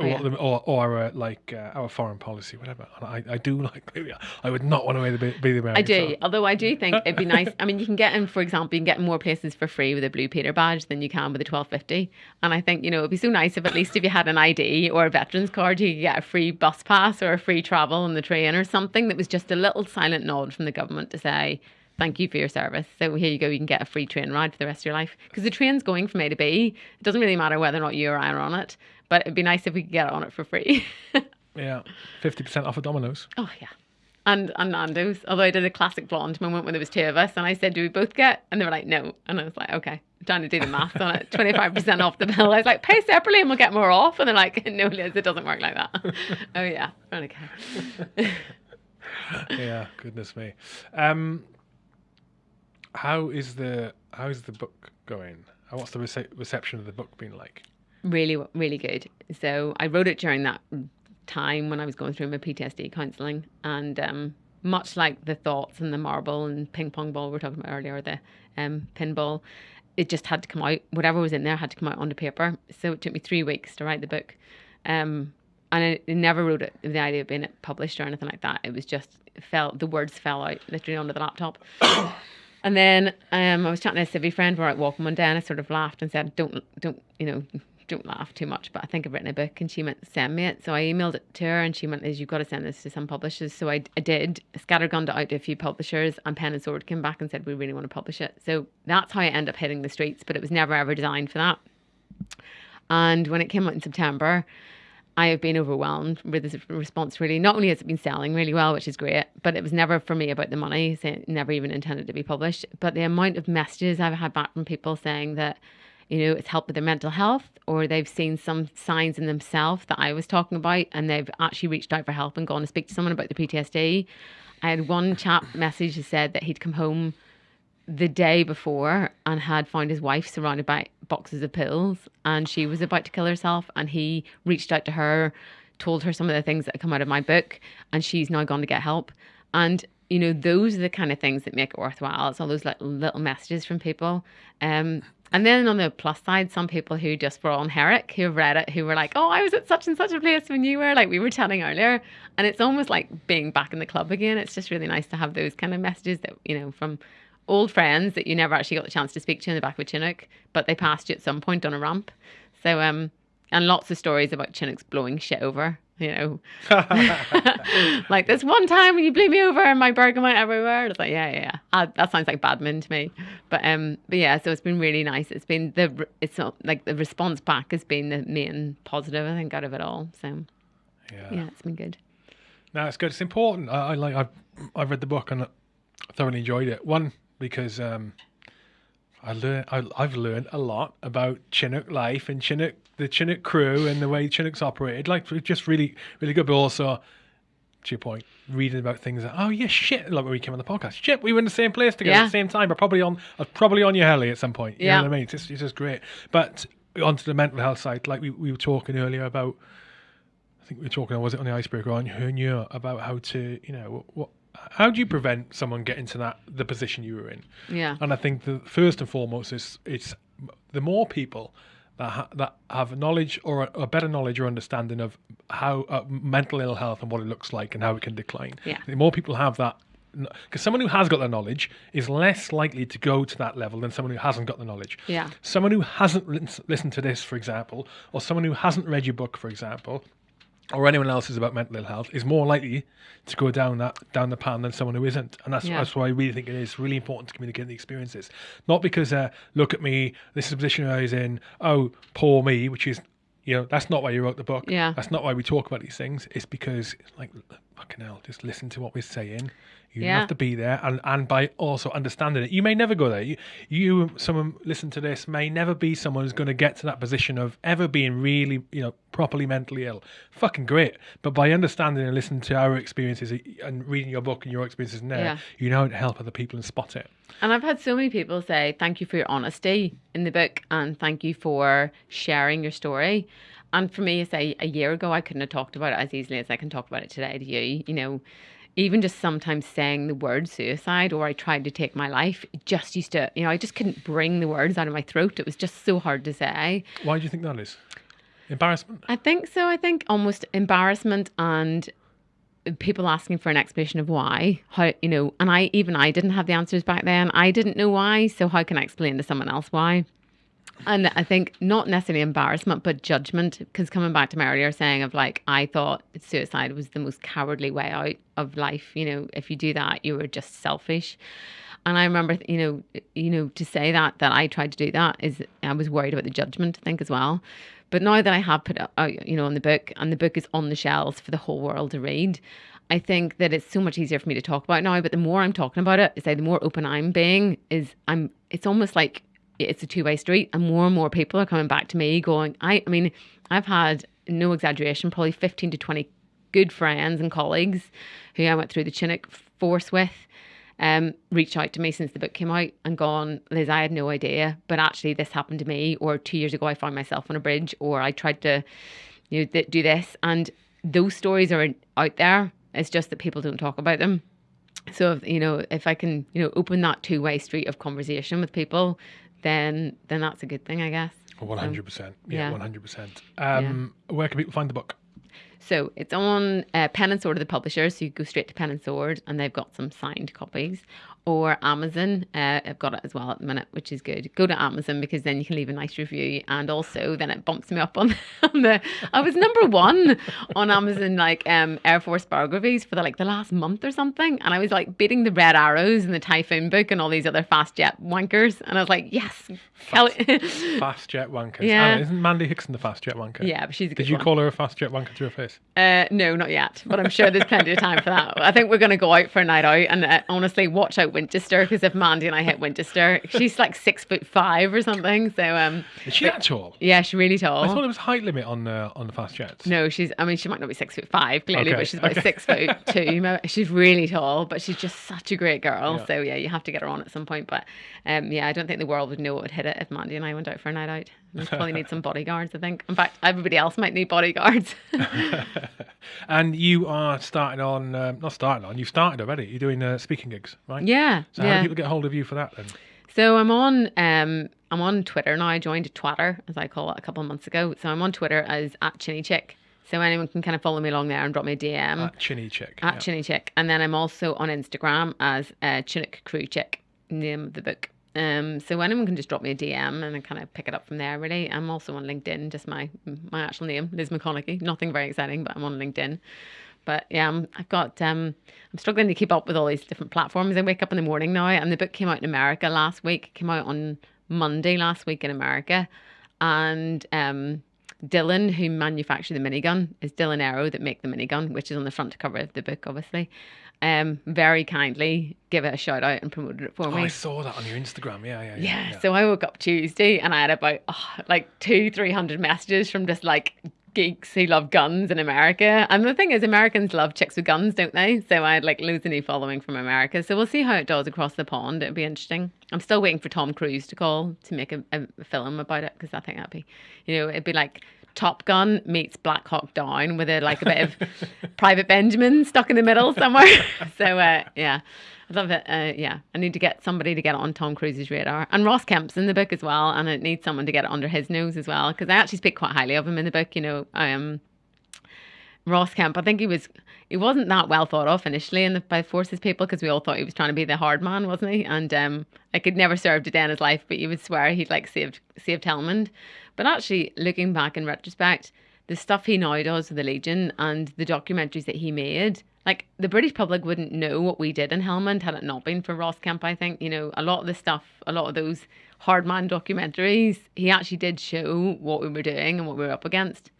Or, yeah. or, or our like uh, our foreign policy, whatever. And I, I do like. I would not want to be, be the American. I do. side. Although I do think it'd be nice. I mean, you can get in, for example, you can get in more places for free with a Blue Peter badge than you can with a twelve fifty. And I think you know it'd be so nice if at least if you had an ID or a veterans card, you could get a free bus pass or a free travel on the train or something that was just a little silent nod from the government to say. Thank you for your service. So here you go. You can get a free train ride for the rest of your life because the train's going from A to B. It doesn't really matter whether or not you or I are on it, but it'd be nice if we could get on it for free. Yeah, fifty percent off of Domino's. Oh yeah. And and Nando's. Although I did a classic blonde moment when there was two of us and I said, Do we both get? And they were like, No. And I was like, Okay. I'm trying to do the math on it. Twenty five percent off the bill. I was like, pay separately and we'll get more off. And they're like, No, Liz, it doesn't work like that. oh yeah. Okay. yeah, goodness me. Um, how is the how is the book going? What's the rece- reception of the book been like? really really good. So i wrote it during that time when i was going through my ptsd counselling and um, much like the thoughts and the marble and ping pong ball we were talking about earlier the um, pinball it just had to come out. Whatever was in there had to come out onto paper. So it took me three weeks to write the book. Um, and I, never wrote it with the idea of being published or anything like that. It was just fell the words fell out literally onto the laptop and then um, I was chatting to a civvy friend. We were out walking one day, and I sort of laughed and said, "Don't, don't, you know, don't laugh too much." But I think I've written a book, and she went, "Send me it." So I emailed it to her, and she went, "Is you've got to send this to some publishers." So I, I did. Scattergunned out to a few publishers, and Pen and Sword came back and said, "We really want to publish it." So that's how I end up hitting the streets. But it was never ever designed for that. And when it came out in September, I have been overwhelmed with this response. Really, not only has it been selling really well, which is great, but it was never for me about the money. So it never even intended to be published. But the amount of messages I've had back from people saying that, you know, it's helped with their mental health, or they've seen some signs in themselves that I was talking about, and they've actually reached out for help and gone to speak to someone about the PTSD. I had one chap message that said that he'd come home the day before and had found his wife surrounded by boxes of pills and she was about to kill herself and he reached out to her told her some of the things that come out of my book and she's now gone to get help. And you know those are the kind of things that make it worthwhile. It's all those like little messages from people. Um and then on the plus side, some people who just were on Herrick, who read it, who were like, "Oh, I was at such and such a place when you were," like we were chatting earlier, and it's almost like being back in the club again. It's just really nice to have those kind of messages that you know from old friends that you never actually got the chance to speak to in the back of a Chinook, but they passed you at some point on a ramp. So um, and lots of stories about Chinooks blowing shit over. You know, like this one time when you blew me over and my burger went everywhere. It's like, yeah, yeah, yeah. Uh, that sounds like badman to me. But um, but yeah, so it's been really nice. It's been the it's not like the response back has been the main positive I think out of it all. So Yeah. yeah, it's been good. No, it's good. It's important. I, I like. I've I've read the book and I thoroughly enjoyed it. One because um, I learn. I, I've learned a lot about Chinook life and Chinook, the Chinook crew, and the way Chinooks operated. Like, just really, really good. But also, to your point, reading about things that oh yeah, shit. Like when we came on the podcast, shit, we were in the same place together at the same time, but probably on, uh, probably on your heli at some point. You Yeah. know what I mean? It's just, it's just great. But onto the mental health side, like we, we were talking earlier about. I think we were talking, was it on the icebreaker on Hernia about how to, you know, what, how do you prevent someone getting to that the position you were in? Yeah. And I think the first and foremost is it's the more people that ha- that have knowledge or a, a better knowledge or understanding of how uh, mental ill health and what it looks like and how it can decline. Yeah. The more people have that. Because someone who has got the knowledge is less likely to go to that level than someone who hasn't got the knowledge. Yeah. Someone who hasn't listened to this, for example, or someone who hasn't read your book, for example, or anyone else is about mental ill health is more likely to go down that down the pan than someone who isn't, and that's Yeah. that's why I really think it is really important to communicate the experiences, not because uh, look at me, this is a position I was in, oh poor me, which is you know that's not why you wrote the book, Yeah. that's not why we talk about these things. It's because like fucking hell, just listen to what we're saying. You Yeah. have to be there, and and by also understanding it, you may never go there. You, you, someone listen to this may never be someone who's going to get to that position of ever being really, you know, properly mentally ill. Fucking great, but by understanding and listening to our experiences and reading your book and your experiences in there, Yeah. you know how to help other people and spot it. And I've had so many people say, thank you for your honesty in the book and thank you for sharing your story. And for me, say a year ago, I couldn't have talked about it as easily as I can talk about it today to you. You know, even just sometimes saying the word suicide or I tried to take my life, it just used to, you know, I just couldn't bring the words out of my throat. It was just so hard to say. Why do you think that is? Embarrassment. I think so. I think almost embarrassment and people asking for an explanation of why. How you know, and I even I didn't have the answers back then. I didn't know why, so how can I explain to someone else why? And I think not necessarily embarrassment, but judgment. Because coming back to my earlier saying of like, I thought suicide was the most cowardly way out of life. You know, if you do that, you were just selfish. And I remember, you know, you know, to say that that I tried to do that is I was worried about the judgment. I think as well. But now that I have put out, you know, on the book, and the book is on the shelves for the whole world to read, I think that it's so much easier for me to talk about now. But the more I'm talking about it, say the more open I'm being, is I'm. It's almost like it's a two way street, and more and more people are coming back to me going, I. I mean, I've had no exaggeration, probably fifteen to twenty good friends and colleagues who I went through the Chinook force with um, reached out to me since the book came out and gone, Liz, I had no idea, but actually this happened to me. Or two years ago, I found myself on a bridge, or I tried to, you know, th- do this. And those stories are out there. It's just that people don't talk about them. So, if, you know, if I can, you know, open that two way street of conversation with people, then then that's a good thing, I guess. One hundred percent. Yeah, yeah. one hundred percent. Um, where can people find the book? So it's on uh, Pen and Sword of the publisher, so you go straight to Pen and Sword, and they've got some signed copies. Or Amazon, uh, I've got it as well at the minute, which is good. Go to Amazon because then you can leave a nice review, and also then it bumps me up on, on the. I was number one on Amazon, like um, Air Force biographies for the like the last month or something, and I was like beating the Red Arrows and the Typhoon book and all these other fast jet wankers, and I was like, yes, hell- Fast jet wankers. Yeah. Oh, isn't Mandy Hickson the fast jet wanker? yeah, but she's a good Did you one. call her a fast jet wanker to her face? Uh, no, not yet. But I'm sure there's plenty of time for that. I think we're going to go out for a night out, and uh, honestly, watch out Winchester because if Mandy and I hit Winchester, she's like six foot five or something. So um, Is she that tall? yeah, she's really tall. I thought it was height limit on uh, on the fast jets. No, she's. I mean, she might not be six foot five clearly, Okay, but she's about okay. six foot two. She's really tall, but she's just such a great girl. Yeah. So yeah, you have to get her on at some point. But um, yeah, I don't think the world would know what would hit it if Mandy and I went out for a night out. We probably need some bodyguards. I think. In fact, everybody else might need bodyguards. and you are starting on, um, not starting on, you've started already. You're doing uh, speaking gigs, right? yeah. So how do people get hold of you for that then? So I'm on um I'm on Twitter now. I joined Twitter as I call it a couple of months ago. So I'm on Twitter as at Chinny Chick. So anyone can kind of follow me along there and drop me a DM At Chinny Chick. at yeah. Chinny Chick. And then I'm also on Instagram as uh, Chinook Crew Chick, name of the book. Um, so anyone can just drop me a DM and I kind of pick it up from there. Really, I'm also on LinkedIn, just my my actual name, Liz McConaughey. Nothing very exciting, but I'm on LinkedIn. But yeah, I'm, I've got um, I'm struggling to keep up with all these different platforms. I wake up in the morning now, and the book came out in America last week. Came out on Monday last week in America, and um, Dillon, who manufactured the minigun, is Dillon Aero that make the minigun, which is on the front cover of the book, obviously. Um, very kindly give it a shout out and promoted it for Oh, me. I saw that on your Instagram. Yeah, yeah, yeah. Yeah, so I woke up Tuesday and I had about oh, like two, three hundred messages from just like geeks who love guns in America. And the thing is, Americans love chicks with guns, don't they? So I had like loads of new following from America. So we'll see how it does across the pond. It'll be interesting. I'm still waiting for Tom Cruise to call to make a, a film about it because I think that'd be, you know, it'd be like. Top Gun meets Black Hawk Down with a like a bit of Private Benjamin stuck in the middle somewhere. so uh, yeah, I love it. Uh, yeah, I need to get somebody to get it on Tom Cruise's radar, and Ross Kemp's in the book as well, and it needs someone to get it under his nose as well because I actually speak quite highly of him in the book. You know, um, Ross Kemp. I think he was he wasn't that well thought of initially in the by forces people because we all thought he was trying to be the hard man, wasn't he? And um, like he'd never served a day in his life, but you would swear he'd like saved saved Helmand. But actually, looking back in retrospect, the stuff he now does with the Legion and the documentaries that he made, like the British public wouldn't know what we did in Helmand had it not been for Ross Kemp. I think you know a lot of the stuff, a lot of those hard man documentaries, he actually did show what we were doing and what we were up against.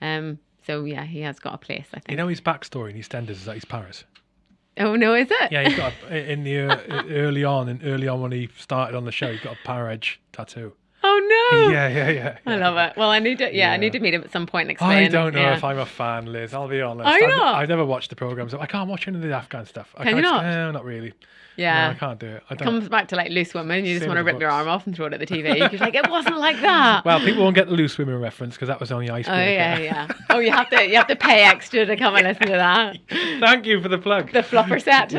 Um, so yeah, he has got a place. I think. You know his backstory in EastEnders is that he's Paris. oh no, is it? Yeah, he's got a, in the uh, early on and early on when he started on the show, he's got a Parage tattoo. Oh no. Yeah, yeah, yeah. I love it. Well, I need to. Yeah, I need to meet him at some point and explain. I don't know yeah. if I'm a fan, Liz. I'll be honest. Are you I've, not? I've never watched the programs. I can't watch any of the Afghan stuff. I Can you can't- not? No, not really. Yeah. No, I can't do it. I don't. Comes back to like loose women. You just want to rip your arm off and throw it at the TV. You're like, it wasn't like that. Well, people won't get the loose women reference because that was only icebreaker. oh yeah, yeah. Oh, you have to you have to pay extra to come and listen to that. Thank you for the plug. The flopper set.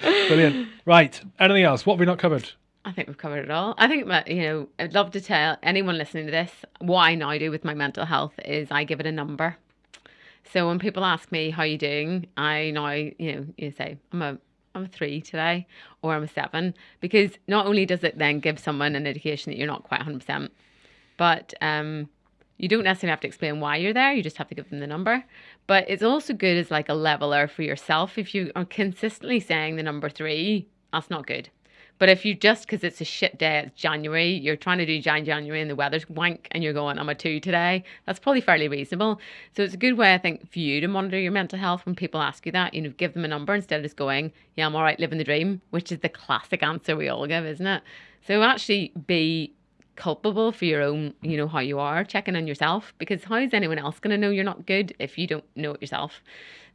Brilliant. Right. Anything else? What have we not covered? I think we've covered it all. I think you know, I'd love to tell anyone listening to this what I now do with my mental health is I give it a number. So when people ask me how you doing, I now you know you say I'm a I'm a three today or I'm a seven because not only does it then give someone an indication that you're not quite 100 percent, but um you don't necessarily have to explain why you're there. You just have to give them the number. But it's also good as like a leveler for yourself. If you are consistently saying the number three, that's not good. But if you just because it's a shit day, it's January, you're trying to do Jan January and the weather's wank and you're going, I'm a two today, that's probably fairly reasonable. So it's a good way, I think, for you to monitor your mental health when people ask you that. You know, give them a number instead of just going, Yeah, I'm all right, living the dream, which is the classic answer we all give, isn't it? So actually be culpable for your own, you know, how you are, checking on yourself, because how is anyone else going to know you're not good if you don't know it yourself?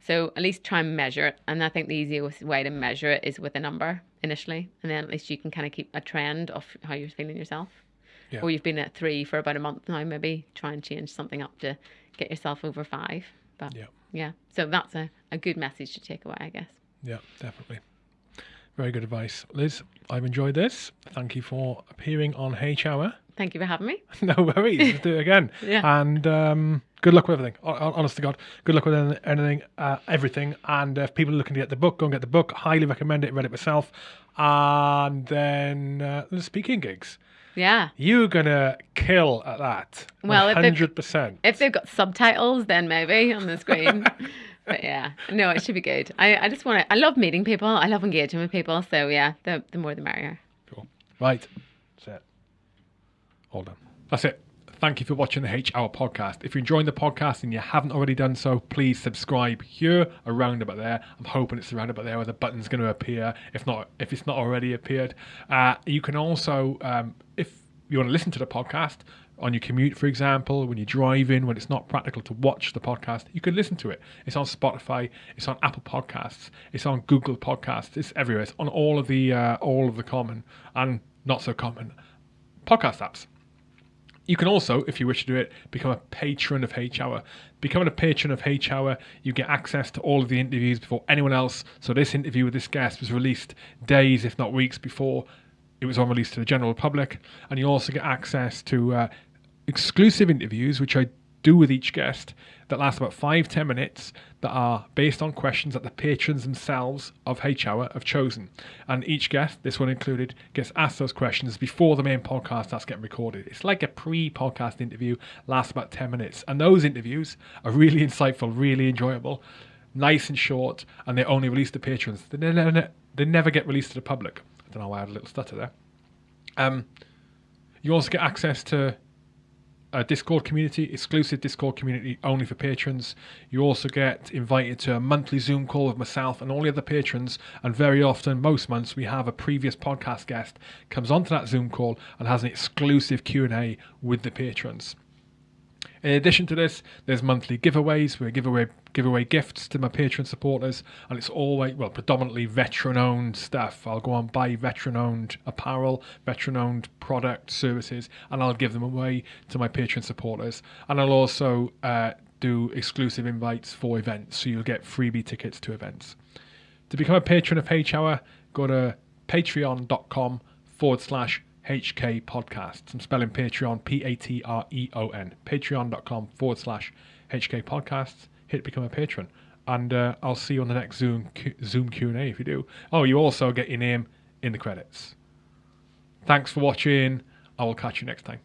So at least try and measure it. And I think the easiest way to measure it is with a number initially. And then at least you can kind of keep a trend of how you're feeling yourself. Yeah. Or you've been at three for about a month now, maybe try and change something up to get yourself over five. But Yeah. yeah. So that's a, a good message to take away, I guess. Yeah, definitely. Very good advice. Liz, I've enjoyed this. Thank you for appearing on H Hour. Thank you for having me. no worries. Let's do it again. Yeah. And um, good luck with everything. Hon- hon- Honest to God, good luck with anything, uh, everything. And if people are looking to get the book, go and get the book. Highly recommend it. Read it myself. And then uh, the speaking gigs. Yeah. You're gonna kill at that. Well, if they- hundred percent. If they've got subtitles, then maybe on the screen. but yeah, no, it should be good. I, I just want to, I love meeting people. I love engaging with people. So yeah, the, the more the merrier. Cool. Right. That's it. All done. That's it. Thank you for watching the H Hour podcast. If you're enjoying the podcast and you haven't already done so, please subscribe here, around about there. I'm hoping it's around about there where the button's going to appear. If not, if it's not already appeared, uh, you can also, um, if you want to listen to the podcast on your commute, for example, when you're driving, when it's not practical to watch the podcast, you can listen to it. It's on Spotify, it's on Apple Podcasts, it's on Google Podcasts, it's everywhere. It's on all of the uh, all of the common and not so common podcast apps. You can also, if you wish to do it, become a patron of H Hour. Becoming a patron of H Hour, you get access to all of the interviews before anyone else. So this interview with this guest was released days, if not weeks, before it was on release to the general public, and you also get access to uh, exclusive interviews, which I do with each guest, that last about five ten minutes, that are based on questions that the patrons themselves of H Hour have chosen. And each guest, this one included, gets asked those questions before the main podcast starts getting recorded. It's like a pre-podcast interview, lasts about ten minutes, and those interviews are really insightful, really enjoyable, nice and short, and they only release to patrons. They never, they never get released to the public. Don't know why I had a little stutter there. Um, you also get access to a Discord community, exclusive Discord community only for patrons. You also get invited to a monthly Zoom call with myself and all the other patrons. And very often, most months, we have a previous podcast guest comes onto that Zoom call and has an exclusive Q and A with the patrons. In addition to this, there's monthly giveaways. We give away give away gifts to my Patreon supporters, and it's always well predominantly veteran-owned stuff. I'll go and buy veteran-owned apparel, veteran-owned product services, and I'll give them away to my Patreon supporters. And I'll also uh, do exclusive invites for events, so you'll get freebie tickets to events. To become a patron of H Hour, go to patreon.com forward slash HK Podcasts. I'm spelling Patreon P A T R E O N. Patreon.com forward slash HK Podcasts. Hit become a patron. And uh, I'll see you on the next Zoom Q- Zoom Q&A if you do. Oh, you also get your name in the credits. Thanks for watching. I will catch you next time.